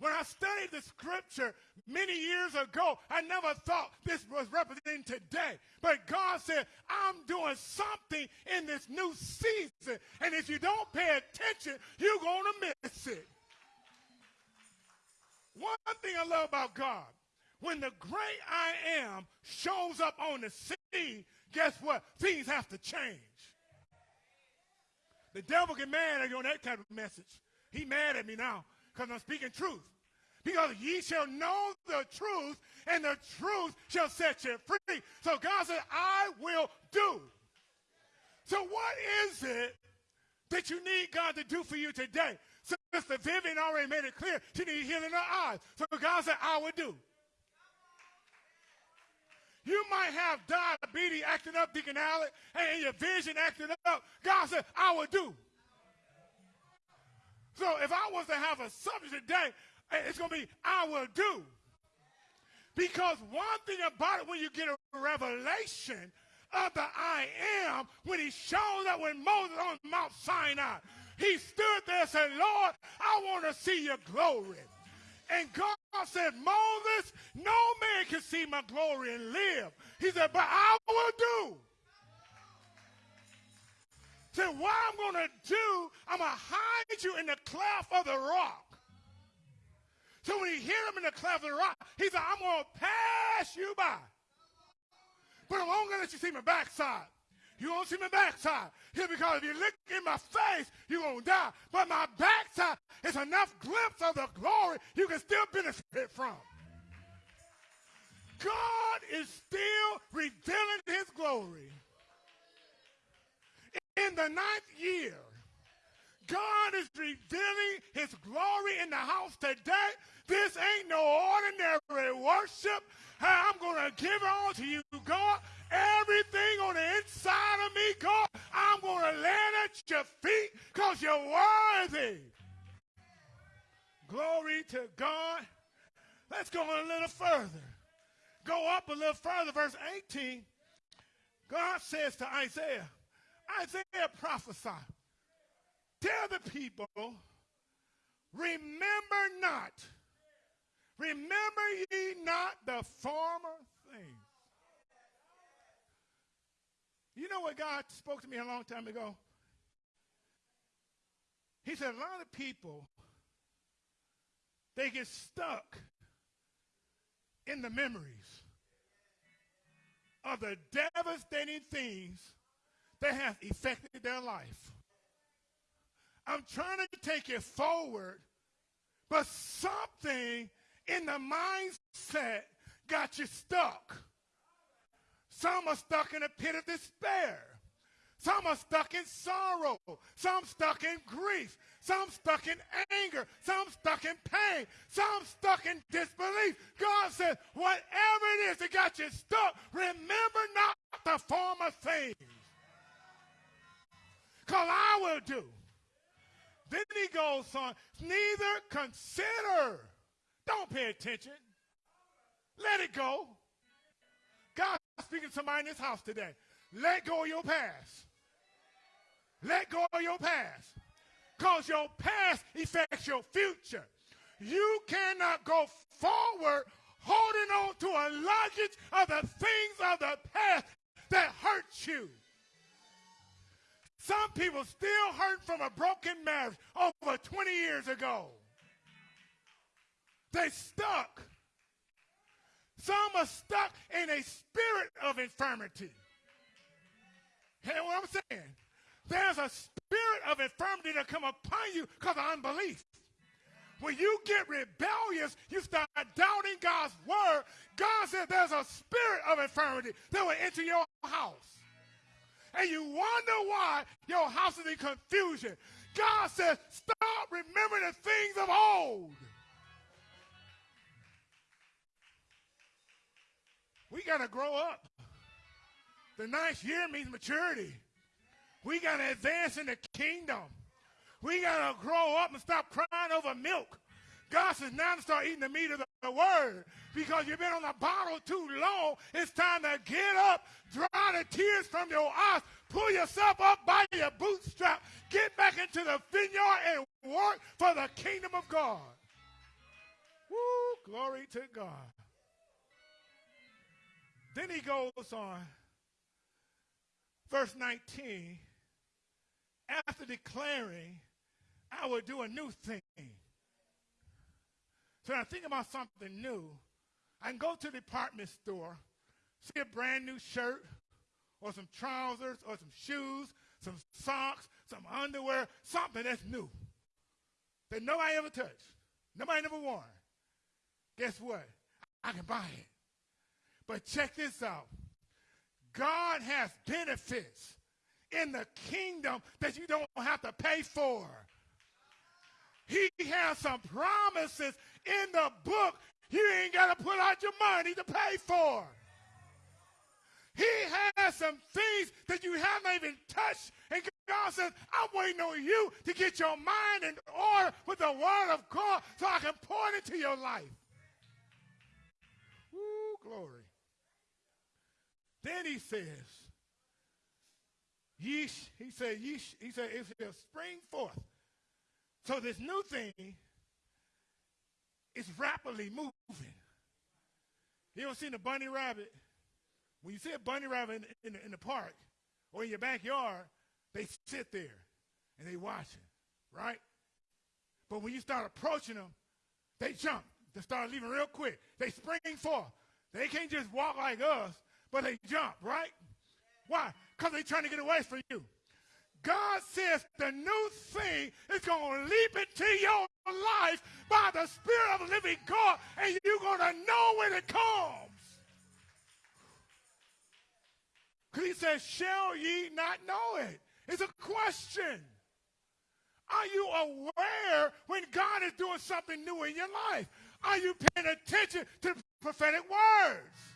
When I studied the scripture many years ago, I never thought this was representing today. But God said, I'm doing something in this new season. And if you don't pay attention, you're going to miss it. One thing I love about God, when the great I am shows up on the scene, guess what? Things have to change. The devil get mad at you on that kind of message. He mad at me now because I'm speaking truth. Because ye shall know the truth, and the truth shall set you free. So God said, I will do. So what is it that you need God to do for you today? So, Sister Vivian already made it clear. She needs healing in her eyes. So God said, I will do. You might have diabetes acting up, Deacon Allen, and your vision acting up. God said, I will do. So if I was to have a subject today, eh, it's going to be, I will do. Because one thing about it, when you get a revelation of the I am, when he showed up when Moses on Mount Sinai, he stood there and said, Lord, I want to see your glory. And God said, Moses, no man can see my glory and live. He said, but I will do. Said, what I'm going to do, I'm going to hide you in the cleft of the rock. So when he hit him in the cleft of the rock, he said, I'm going to pass you by. But I'm only going to let you see my backside. You won't see my backside. Here, because if you look in my face, you're going to die. But my backside is enough glimpse of the glory you can still benefit from. God is still revealing his glory. In the ninth year, God is revealing his glory in the house today. This ain't no ordinary worship. I'm going to give it all to you, God. Everything on the inside of me, God, I'm going to land at your feet because you're worthy. Glory to God. Let's go a little further. Go up a little further, verse 18. God says to Isaiah, Isaiah prophesied, tell the people, remember not, remember ye not the former things. You know what God spoke to me a long time ago? He said, a lot of people, they get stuck in the memories of the devastating things that have affected their life. I'm trying to take it forward, but something in the mindset got you stuck. Some are stuck in a pit of despair. Some are stuck in sorrow. Some stuck in grief. Some stuck in anger. Some stuck in pain. Some stuck in disbelief. God says, whatever it is that got you stuck, remember not the former things. Because I will do. Then he goes on, neither consider. Don't pay attention. Let it go. God speaking to somebody in this house today. Let go of your past. Let go of your past. Because your past affects your future. You cannot go forward holding on to a luggage of the things of the past that hurt you. Some people still hurt from a broken marriage over 20 years ago. They stuck. Some are stuck in a spirit of infirmity. Hear what I'm saying? There's a spirit of infirmity that come upon you because of unbelief. When you get rebellious, you start doubting God's word. God said there's a spirit of infirmity that will enter your house. And you wonder why your house is in confusion. God says, stop remembering the things of old. We got to grow up. The ninth year means maturity. We got to advance in the kingdom. We got to grow up and stop crying over milk. God says now to start eating the meat of the, the word because you've been on the bottle too long. It's time to get up, dry the tears from your eyes, pull yourself up by your bootstrap, get back into the vineyard and work for the kingdom of God. Woo, glory to God. Then he goes on, verse 19, after declaring, I will do a new thing. So I think about something new, I can go to the department store, see a brand new shirt, or some trousers, or some shoes, some socks, some underwear, something that's new that nobody ever touched, nobody ever worn. Guess what? I can buy it. But check this out God has benefits in the kingdom that you don't have to pay for. He has some promises in the book you ain't got to put out your money to pay for. He has some things that you haven't even touched. And God says, I'm waiting on you to get your mind in order with the word of God so I can pour it into your life. Woo, glory. Then he says, Yeesh, he said, yeesh, he said, it shall spring forth. So this new thing is rapidly moving. You ever seen a bunny rabbit? When you see a bunny rabbit in, in, the, in the park or in your backyard, they sit there and they watch it, right? But when you start approaching them, they jump. They start leaving real quick. They spring forth. They can't just walk like us, but they jump, right? Why? Because they're trying to get away from you. God says the new thing is going to leap into your life by the Spirit of the living God, and you're going to know when it comes. Because he says, Shall ye not know it? It's a question. Are you aware when God is doing something new in your life? Are you paying attention to prophetic words?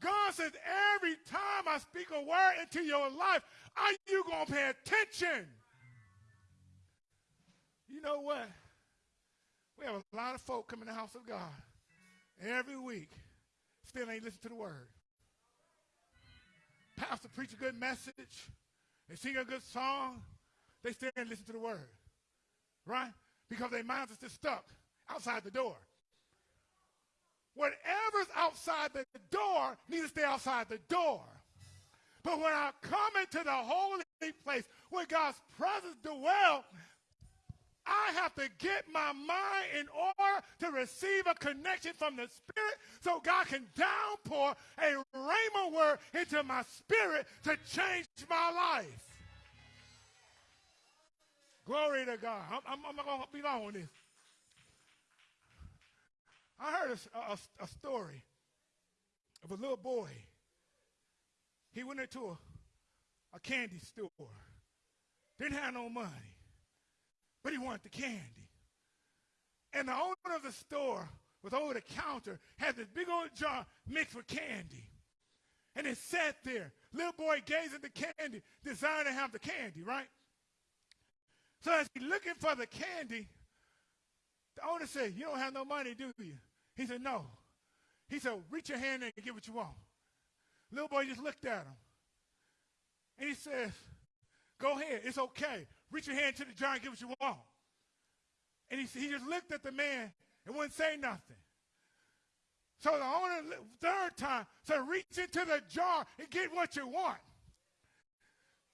God says, every time I speak a word into your life, are you going to pay attention? You know what? We have a lot of folk come in the house of God every week, still ain't listen to the word. Pastor preach a good message, they sing a good song, they still ain't listen to the word. Right? Because their minds are still stuck outside the door. Whatever's outside the door needs to stay outside the door. But when I come into the holy place where God's presence dwells, I have to get my mind in order to receive a connection from the Spirit so God can downpour a rhema word into my spirit to change my life. Glory to God. I'm, I'm, I'm not going to be long on this. I heard a, a, a, story of a little boy. He went into a, a candy store. Didn't have no money, but he wanted the candy. And the owner of the store was over the counter, had this big old jar mixed with candy. And it sat there. Little boy gazing at the candy, desiring to have the candy, right? So as he's looking for the candy, the owner said, You don't have no money, do you? He said, No. He said, Reach your hand and get what you want. Little boy just looked at him. And he says, Go ahead. It's okay. Reach your hand to the jar and get what you want. And he, he just looked at the man and wouldn't say nothing. So the owner, third time, said, reach into the jar and get what you want.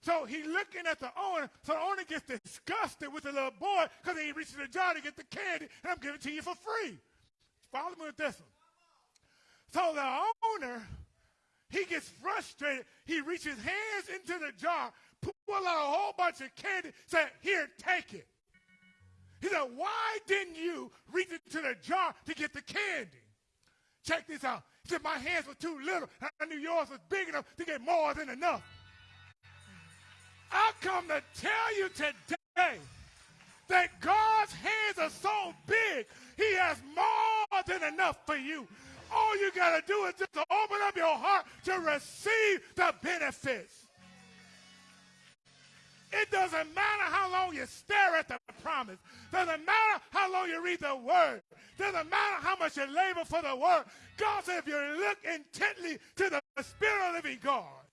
So he's looking at the owner. So the owner gets disgusted with the little boy because he reaches the jar to get the candy, and I'm giving it to you for free. Follow me with this one. So the owner, he gets frustrated. He reaches hands into the jar, pull out a whole bunch of candy, say, here, take it. He said, why didn't you reach into the jar to get the candy? Check this out. He said, my hands were too little. I knew yours was big enough to get more than enough. I come to tell you today that God's hands are so big, He has more than enough for you. All you got to do is just to open up your heart to receive the benefits. It doesn't matter how long you stare at the promise. Doesn't matter how long you read the word. Doesn't matter how much you labor for the word. God said if you look intently to the Spirit of the living God,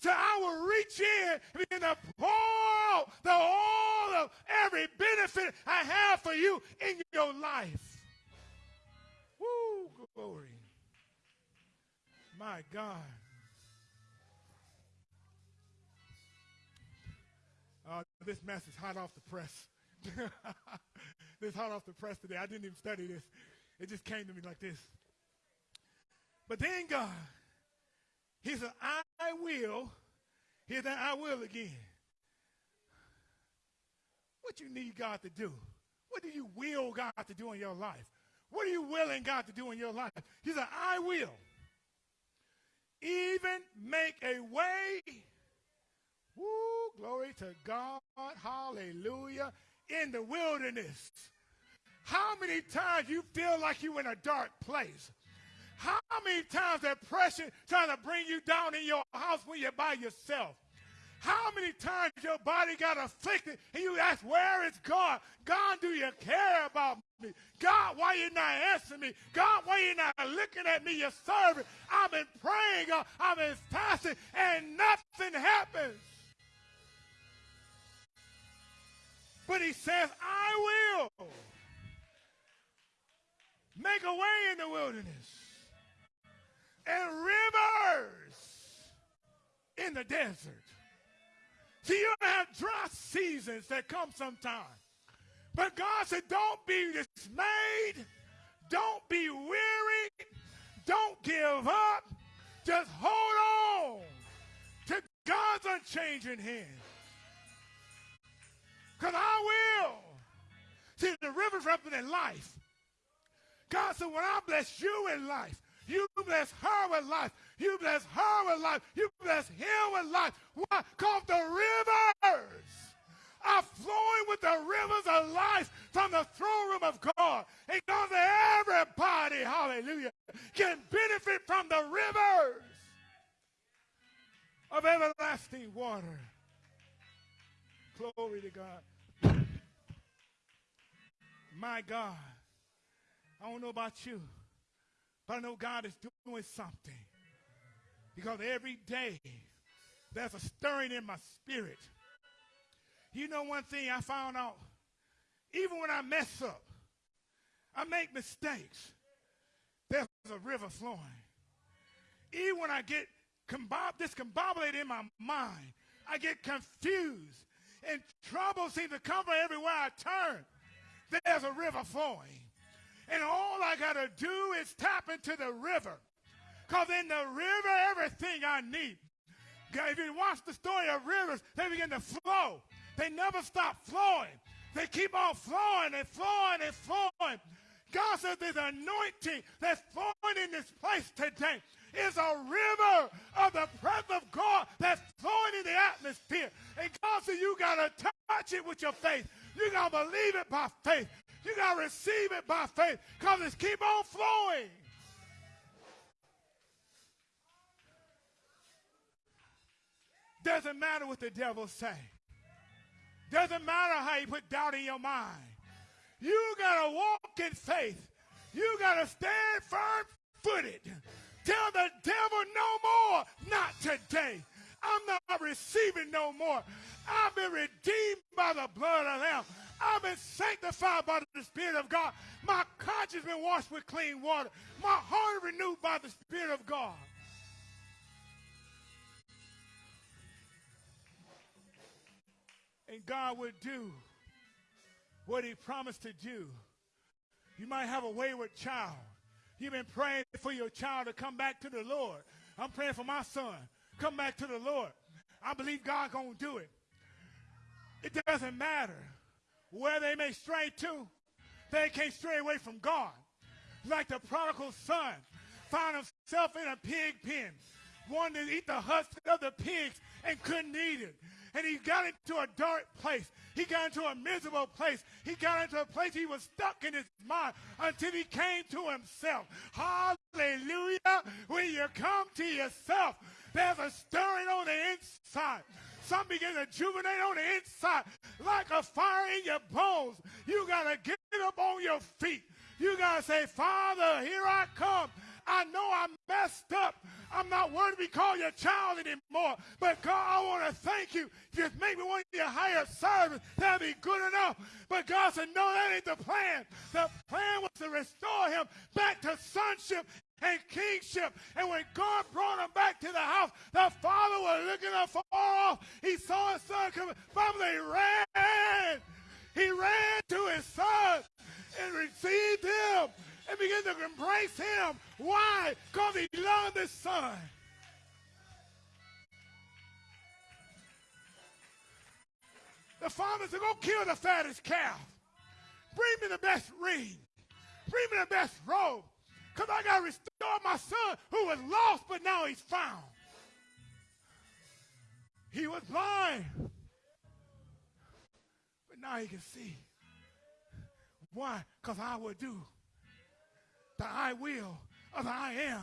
so I will reach in and begin to pour out the all of every benefit I have for you in your life. Woo, glory. My God. Uh, this mess is hot off the press. this hot off the press today. I didn't even study this. It just came to me like this. But then God, He said, I will. Hear that I will again. What you need God to do? What do you will God to do in your life? What are you willing God to do in your life? He said, I will even make a way. Woo, glory to God. Hallelujah. In the wilderness. How many times you feel like you're in a dark place? How many times that pressure trying to bring you down in your house when you're by yourself? How many times your body got afflicted and you ask, where is God? God, do you care about me? God, why you not answering me? God, why you not looking at me, your servant? I've been praying, uh, I've been fasting, and nothing happens. But he says, I will make a way in the wilderness and rivers in the desert. See, you have dry seasons that come sometime. But God said, don't be dismayed. Don't be weary. Don't give up. Just hold on to God's unchanging hand. Because I will. See, the rivers represent life. God said, when I bless you in life, you bless her with life. You bless her with life. You bless him with life. Why? Because the rivers are flowing with the rivers of life from the throne room of God. And God everybody, hallelujah, can benefit from the rivers of everlasting water. Glory to God. My God. I don't know about you. But I know God is doing something. Because every day there's a stirring in my spirit. You know one thing I found out? Even when I mess up, I make mistakes, there's a river flowing. Even when I get discombobulated in my mind, I get confused, and trouble seems to come from everywhere I turn. There's a river flowing. And all I got to do is tap into the river. Because in the river, everything I need. If you watch the story of rivers, they begin to flow. They never stop flowing. They keep on flowing and flowing and flowing. God says there's anointing that's flowing in this place today. It's a river of the presence of God that's flowing in the atmosphere. And God said you got to touch it with your faith. You got to believe it by faith. You got to receive it by faith because it's keep on flowing. Doesn't matter what the devil say. Doesn't matter how you put doubt in your mind. You got to walk in faith. You got to stand firm footed. Tell the devil no more. Not today. I'm not receiving no more. I've been redeemed by the blood of Lamb. I've been sanctified by the Spirit of God. My conscience has been washed with clean water. My heart renewed by the Spirit of God. And God would do what he promised to do. You might have a wayward child. You've been praying for your child to come back to the Lord. I'm praying for my son. Come back to the Lord. I believe God gonna do it. It doesn't matter where they may stray to. They can't stray away from God. Like the prodigal son found himself in a pig pen, wanted to eat the husk of the pigs and couldn't eat it and he got into a dark place. He got into a miserable place. He got into a place he was stuck in his mind until he came to himself. Hallelujah. When you come to yourself, there's a stirring on the inside. Some begin to juvenate on the inside like a fire in your bones. You got to get up on your feet. You got to say, Father, here I come. I know I messed up. I'm not worthy to be called your child anymore. But God, I want to thank you. Just make me one of your higher servants. That'd be good enough. But God said, no, that ain't the plan. The plan was to restore him back to sonship and kingship. And when God brought him back to the house, the father was looking up far off. He saw his son coming. Family ran. He ran to his son and received him and begin to embrace him. Why? Because he loved his son. The father said, go kill the fattest calf. Bring me the best ring. Bring me the best robe. Because I got to restore my son who was lost, but now he's found. He was blind. But now he can see. Why? Because I will do the I will of the I am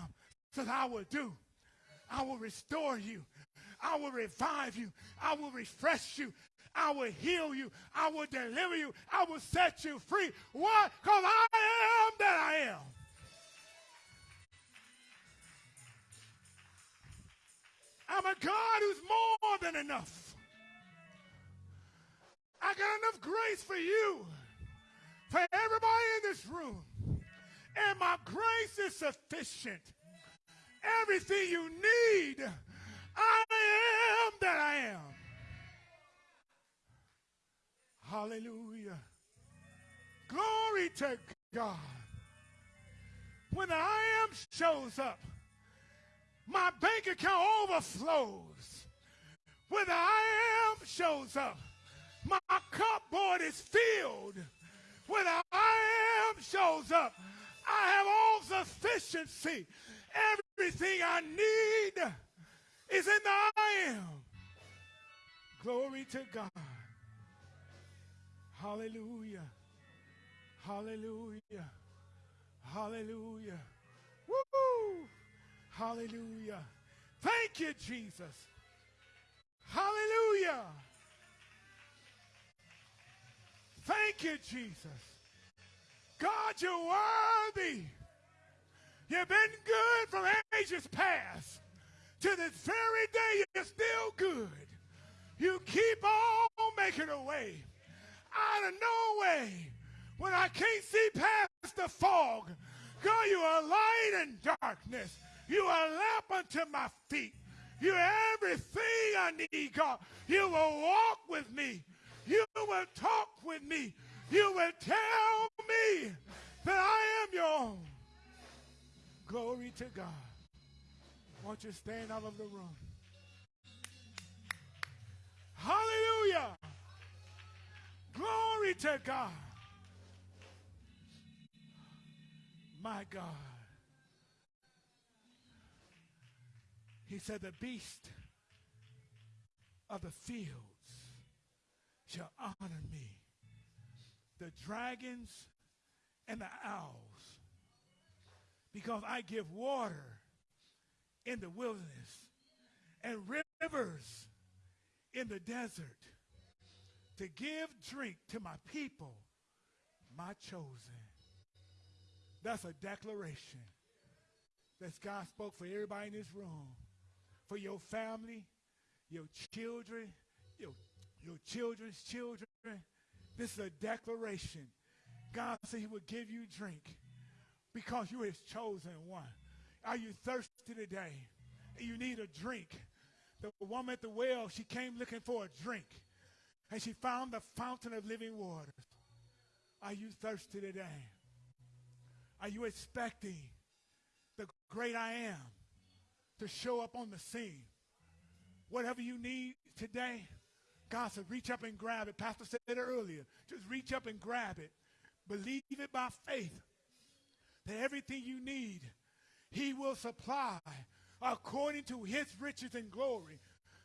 says I will do. I will restore you. I will revive you. I will refresh you. I will heal you. I will deliver you. I will set you free. Why? Because I am that I am. I'm a God who's more than enough. I got enough grace for you, grace is sufficient. Everything you need, I am that I am. Hallelujah. Glory to God. When the I am shows up, my bank account overflows. When the I am shows up, my cupboard is filled. When the I am shows up, I have all sufficiency. Everything I need is in the I am. Glory to God. Hallelujah. Hallelujah. Hallelujah. Woo! Hallelujah. Thank you, Jesus. Hallelujah. Thank you, Jesus. God, you're worthy. You've been good from ages past. To this very day, you're still good. You keep on making a way out of no way when I can't see past the fog. God, you are light in darkness. You are a lamp unto my feet. You are everything I need, God. You will walk with me. You will talk with me you will tell me that I am your own. Glory to God. Won't you stand out of the room? Hallelujah. Glory to God. My God. He said, The beast of the fields shall honor me the dragons and the owls because I give water in the wilderness and rivers in the desert to give drink to my people, my chosen. That's a declaration that God spoke for everybody in this room, for your family, your children, your, your children's children. This is a declaration. God said he would give you drink because you are his chosen one. Are you thirsty today? You need a drink. The woman at the well, she came looking for a drink. And she found the fountain of living waters. Are you thirsty today? Are you expecting the great I am to show up on the scene? Whatever you need today, God said, reach up and grab it. Pastor said it earlier. Just reach up and grab it. Believe it by faith that everything you need, He will supply according to His riches and glory.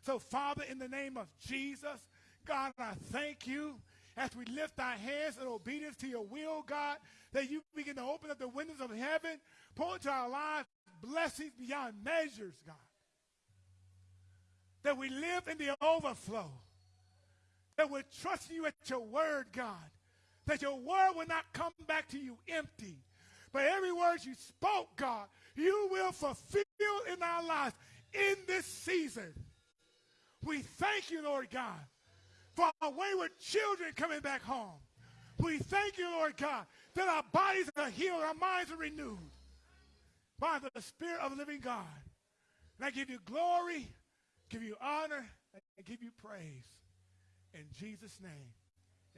So, Father, in the name of Jesus, God, I thank you as we lift our hands in obedience to your will, God, that you begin to open up the windows of heaven, pour into our lives blessings beyond measures, God. That we live in the overflow. That we're trusting you at your word, God. That your word will not come back to you empty. But every word you spoke, God, you will fulfill in our lives in this season. We thank you, Lord God, for our wayward children coming back home. We thank you, Lord God, that our bodies are healed, our minds are renewed by the Spirit of the living God. And I give you glory, give you honor, and give you praise. In Jesus' name,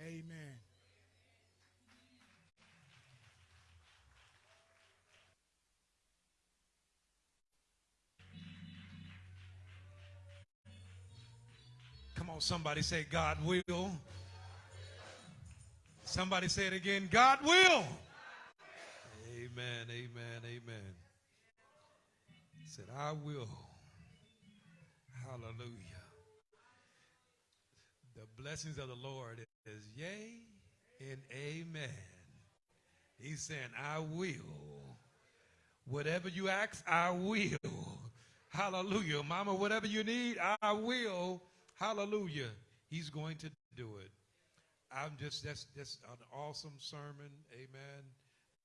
amen.
Come on, somebody say, God will. Somebody say it again, God will. Amen, amen, amen. Said, I will. Hallelujah. The blessings of the Lord is yea and amen. He's saying, I will. Whatever you ask, I will. Hallelujah. Mama, whatever you need, I will. Hallelujah. He's going to do it. I'm just, that's, that's an awesome sermon. Amen.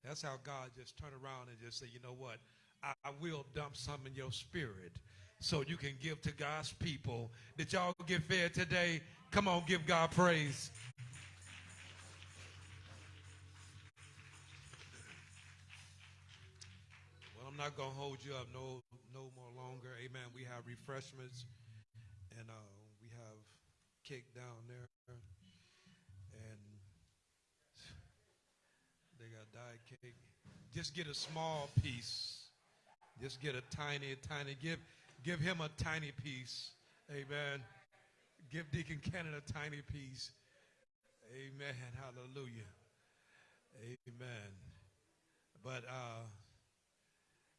That's how God just turn around and just say, you know what? I, I will dump some in your spirit so you can give to God's people. Did y'all get fed today? Come on, give God praise. Well, I'm not going to hold you up no, no more longer. Amen. We have refreshments and uh, we have cake down there. And they got diet cake. Just get a small piece. Just get a tiny, tiny. Give, give him a tiny piece. Amen. Give Deacon Cannon a tiny piece. Amen. Hallelujah. Amen. But uh,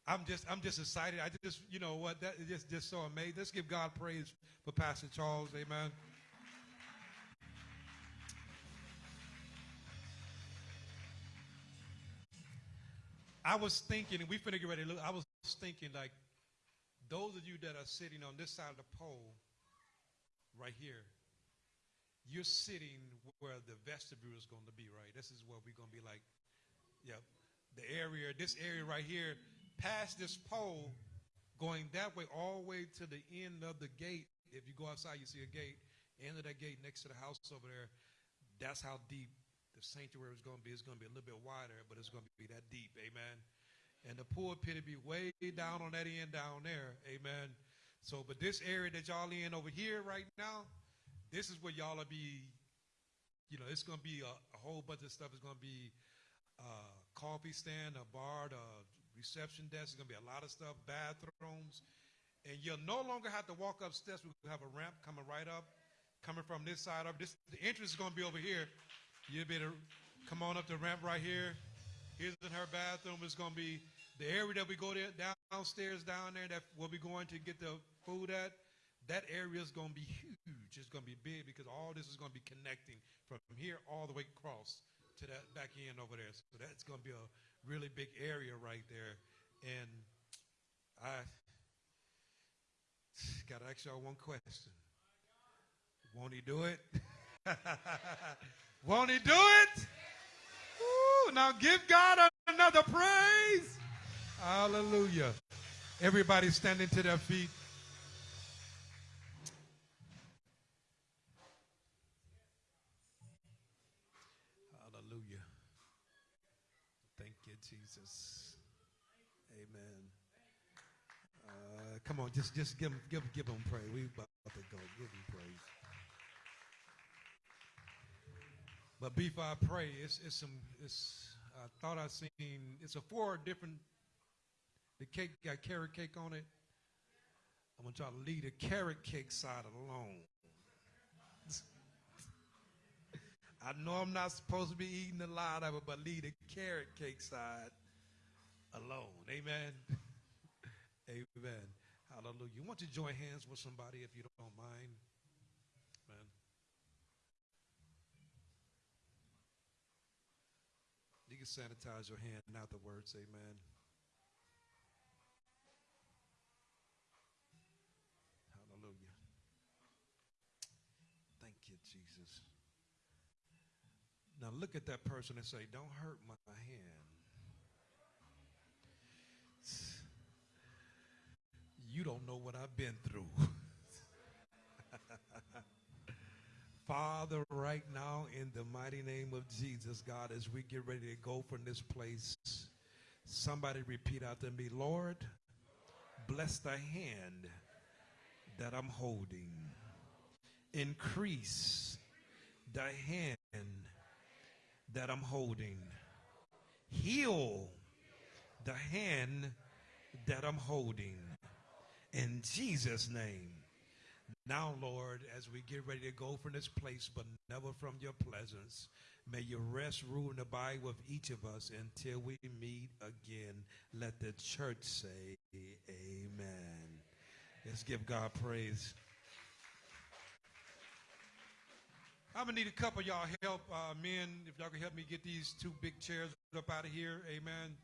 I'm just I'm just excited. I just you know what that is just just so amazing. Let's give God praise for Pastor Charles. Amen. I was thinking, and we finna get ready to look. I was thinking, like, those of you that are sitting on this side of the pole, right here, you're sitting where the vestibule is going to be, right? This is where we're going to be like, yeah, the area, this area right here, past this pole, going that way, all the way to the end of the gate. If you go outside, you see a gate. End of that gate next to the house over there. That's how deep the sanctuary is going to be. It's going to be a little bit wider, but it's going to be that deep. Amen. And the pulpit will be way down on that end down there. Amen. So, but this area that y'all in over here right now, this is where y'all will be, you know, it's going to be a, a, whole bunch of stuff. It's going to be a uh, coffee stand, a bar, a reception desk. It's going to be a lot of stuff, bathrooms. And you'll no longer have to walk upstairs. We'll have a ramp coming right up, coming from this side up. This, the entrance is going to be over here. You'll be able to come on up the ramp right here. Here's in her bathroom. It's going to be the area that we go there downstairs down there that we'll be going to get the food at. That area is going to be huge. It's going to be big because all this is going to be connecting from here all the way across to that back end over there. So that's going to be a really big area right there. And I got to ask y'all one question. Won't he do it? Won't he do it? Woo, now give God another praise. Hallelujah. Everybody standing to their feet. Hallelujah. Thank you, Jesus. Amen. Uh, come on, just just give give give them praise. We about to go. Give them praise. But before I pray, it's it's some it's I thought I seen it's a four different the cake got carrot cake on it. I'm gonna try to leave the carrot cake side alone. I know I'm not supposed to be eating a lot of it, but leave the carrot cake side alone. Amen. Amen. Hallelujah. You want to join hands with somebody if you don't mind? Amen. You can sanitize your hand afterwards. Amen. Now look at that person and say, Don't hurt my hand. You don't know what I've been through. Father, right now, in the mighty name of Jesus, God, as we get ready to go from this place, somebody repeat after me, Lord, bless the hand that I'm holding. Increase the hand that I'm holding. Heal the hand that I'm holding. In Jesus' name. Now, Lord, as we get ready to go from this place, but never from your presence, may your rest, rule, and abide with each of us until we meet again. Let the church say, Amen. Let's give God praise. I'm gonna need a couple y'all help, uh, men. If y'all can help me get these two big chairs up out of here, amen.